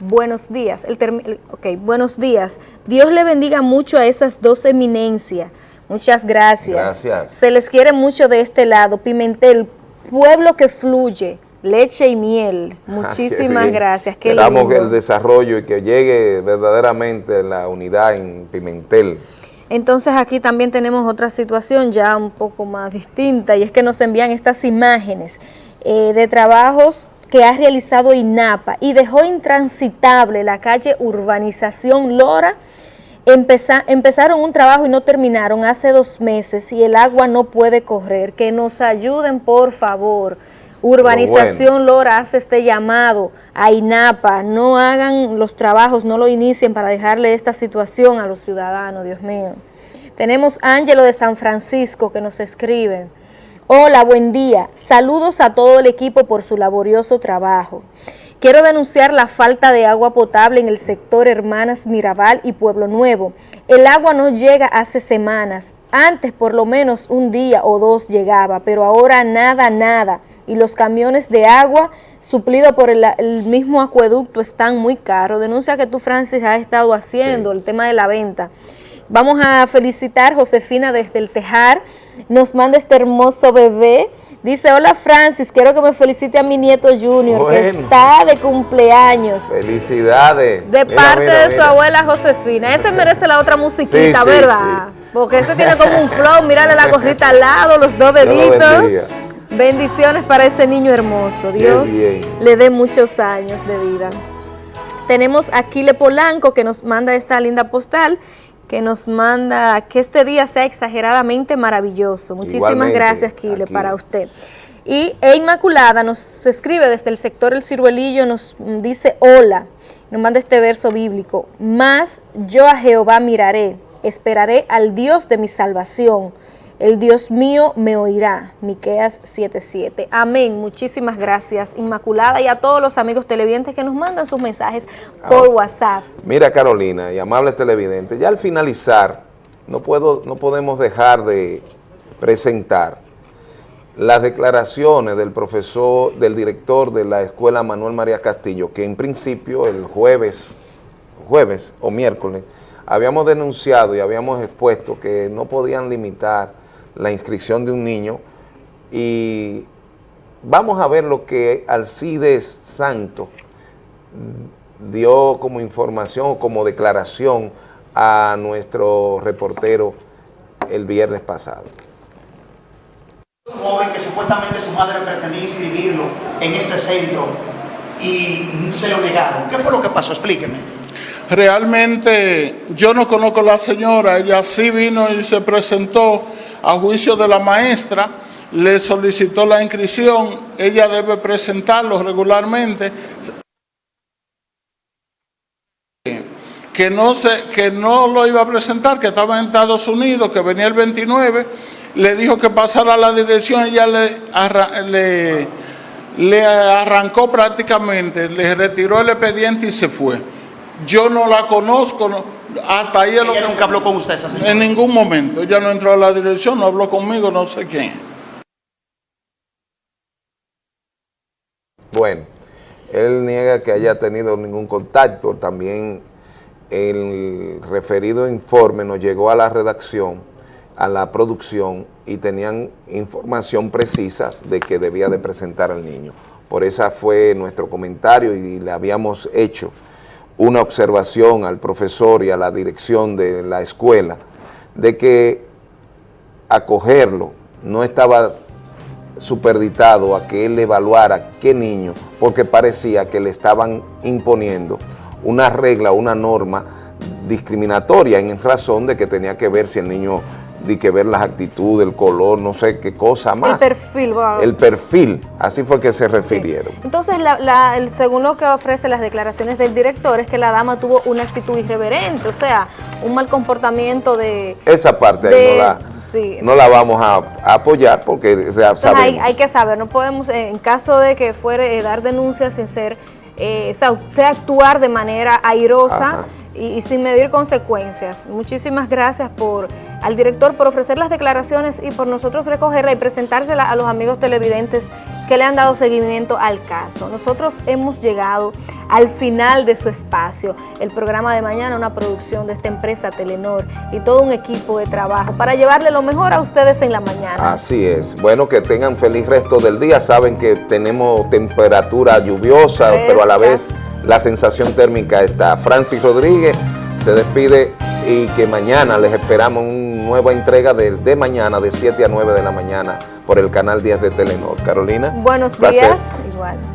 Buenos días. El ok, buenos días. Dios le bendiga mucho a esas dos eminencias. Muchas gracias. Gracias. Se les quiere mucho de este lado. Pimentel, pueblo que fluye leche y miel. Ah, Muchísimas gracias. Qué Esperamos el desarrollo y que llegue verdaderamente la unidad en Pimentel. Entonces aquí también tenemos otra situación ya un poco más distinta y es que nos envían estas imágenes eh, de trabajos que ha realizado INAPA y dejó intransitable la calle Urbanización Lora. empezaron un trabajo y no terminaron hace dos meses y el agua no puede correr. Que nos ayuden, por favor. Urbanización Lora hace este llamado a INAPA, no hagan los trabajos, no lo inicien para dejarle esta situación a los ciudadanos, Dios mío. Tenemos Ángelo de San Francisco que nos escribe. Hola, buen día. Saludos a todo el equipo por su laborioso trabajo. Quiero denunciar la falta de agua potable en el sector Hermanas Mirabal y Pueblo Nuevo. El agua no llega hace semanas. Antes por lo menos un día o dos llegaba, pero ahora nada, nada y los camiones de agua suplidos por el, mismo acueducto están muy caros. Denuncia que tú, Francis, has estado haciendo el tema de la venta. Vamos a felicitar a Josefina desde el Tejar, nos manda este hermoso bebé. Dice, hola Francis, quiero que me felicite a mi nieto Junior, que está de cumpleaños. Felicidades. De parte de su abuela Josefina. Ese merece la otra musiquita, ¿verdad? Porque ese tiene como un flow, mírale la cosita al lado, los dos deditos. Bendiciones para ese niño hermoso. Dios le dé muchos años de vida. Tenemos a Kile Polanco que nos manda esta linda postal que nos manda que este día sea exageradamente maravilloso. Muchísimas gracias, Kile, para usted. Y E Inmaculada nos escribe desde el sector El Ciruelillo, nos dice hola, nos manda este verso bíblico, más yo a Jehová miraré, esperaré al Dios de mi salvación, el Dios mío me oirá. Miqueas 7:7. Amén. Muchísimas gracias, Inmaculada, y a todos los amigos televidentes que nos mandan sus mensajes por WhatsApp. Mira, Carolina y amables televidentes, ya al finalizar, no, puedo, no podemos dejar de presentar las declaraciones del profesor, del director de la escuela Manuel María Castillo, que en principio el jueves, jueves o miércoles, habíamos denunciado y habíamos expuesto que no podían limitar la inscripción de un niño y vamos a ver lo que Alcides Santo dio como información o como declaración a nuestro reportero el viernes pasado. Un joven que supuestamente su madre pretendía inscribirlo en este centro y se lo negaron. ¿Qué fue lo que pasó? Explíqueme. Realmente yo no conozco a la señora, ella sí vino y se presentó a juicio de la maestra, le solicitó la inscripción, ella debe presentarlo regularmente. Que no, se, que no lo iba a presentar, que estaba en Estados Unidos, que venía el 29, le dijo que pasara a la dirección, ella le, le, le arrancó prácticamente, le retiró el expediente y se fue. Yo no la conozco, no, hasta ahí ¿Ella nunca habló con usted esa señora? En ningún momento. Ella no entró a la dirección, no habló conmigo, no sé quién. Bueno, él niega que haya tenido ningún contacto. También el referido informe nos llegó a la redacción, a la producción, y tenían información precisa de que debía de presentar al niño. Por esa fue nuestro comentario y le habíamos hecho una observación al profesor y a la dirección de la escuela de que acogerlo no estaba superditado a que él evaluara qué niño, porque parecía que le estaban imponiendo una regla, una norma discriminatoria en razón de que tenía que ver si el niño de que ver las actitudes, el color, no sé qué cosa más. El perfil. El perfil, así fue que se refirieron. Entonces, el, según lo que ofrece las declaraciones del director, es que la dama tuvo una actitud irreverente, o sea, un mal comportamiento de... Esa parte ahí no la, no la vamos a, apoyar porque hay, hay, que saber, no podemos, en caso de que fuere eh, dar denuncias sin ser, eh, o sea, usted actuar de manera airosa y, sin medir consecuencias. Muchísimas gracias por al director por ofrecer las declaraciones y por nosotros recogerla y presentársela a los amigos televidentes que le han dado seguimiento al caso. Nosotros hemos llegado al final de su espacio, el programa de mañana, una producción de esta empresa Telenor y todo un equipo de trabajo para llevarle lo mejor a ustedes en la mañana. Así es. Bueno, que tengan feliz resto del día. Saben que tenemos temperatura lluviosa, pero a la vez la sensación térmica está. Francis Rodríguez se despide y que mañana les esperamos una nueva entrega de, de mañana de 7 a 9 de la mañana por el canal 10 de Telenor. Carolina. Buenos días. Igual.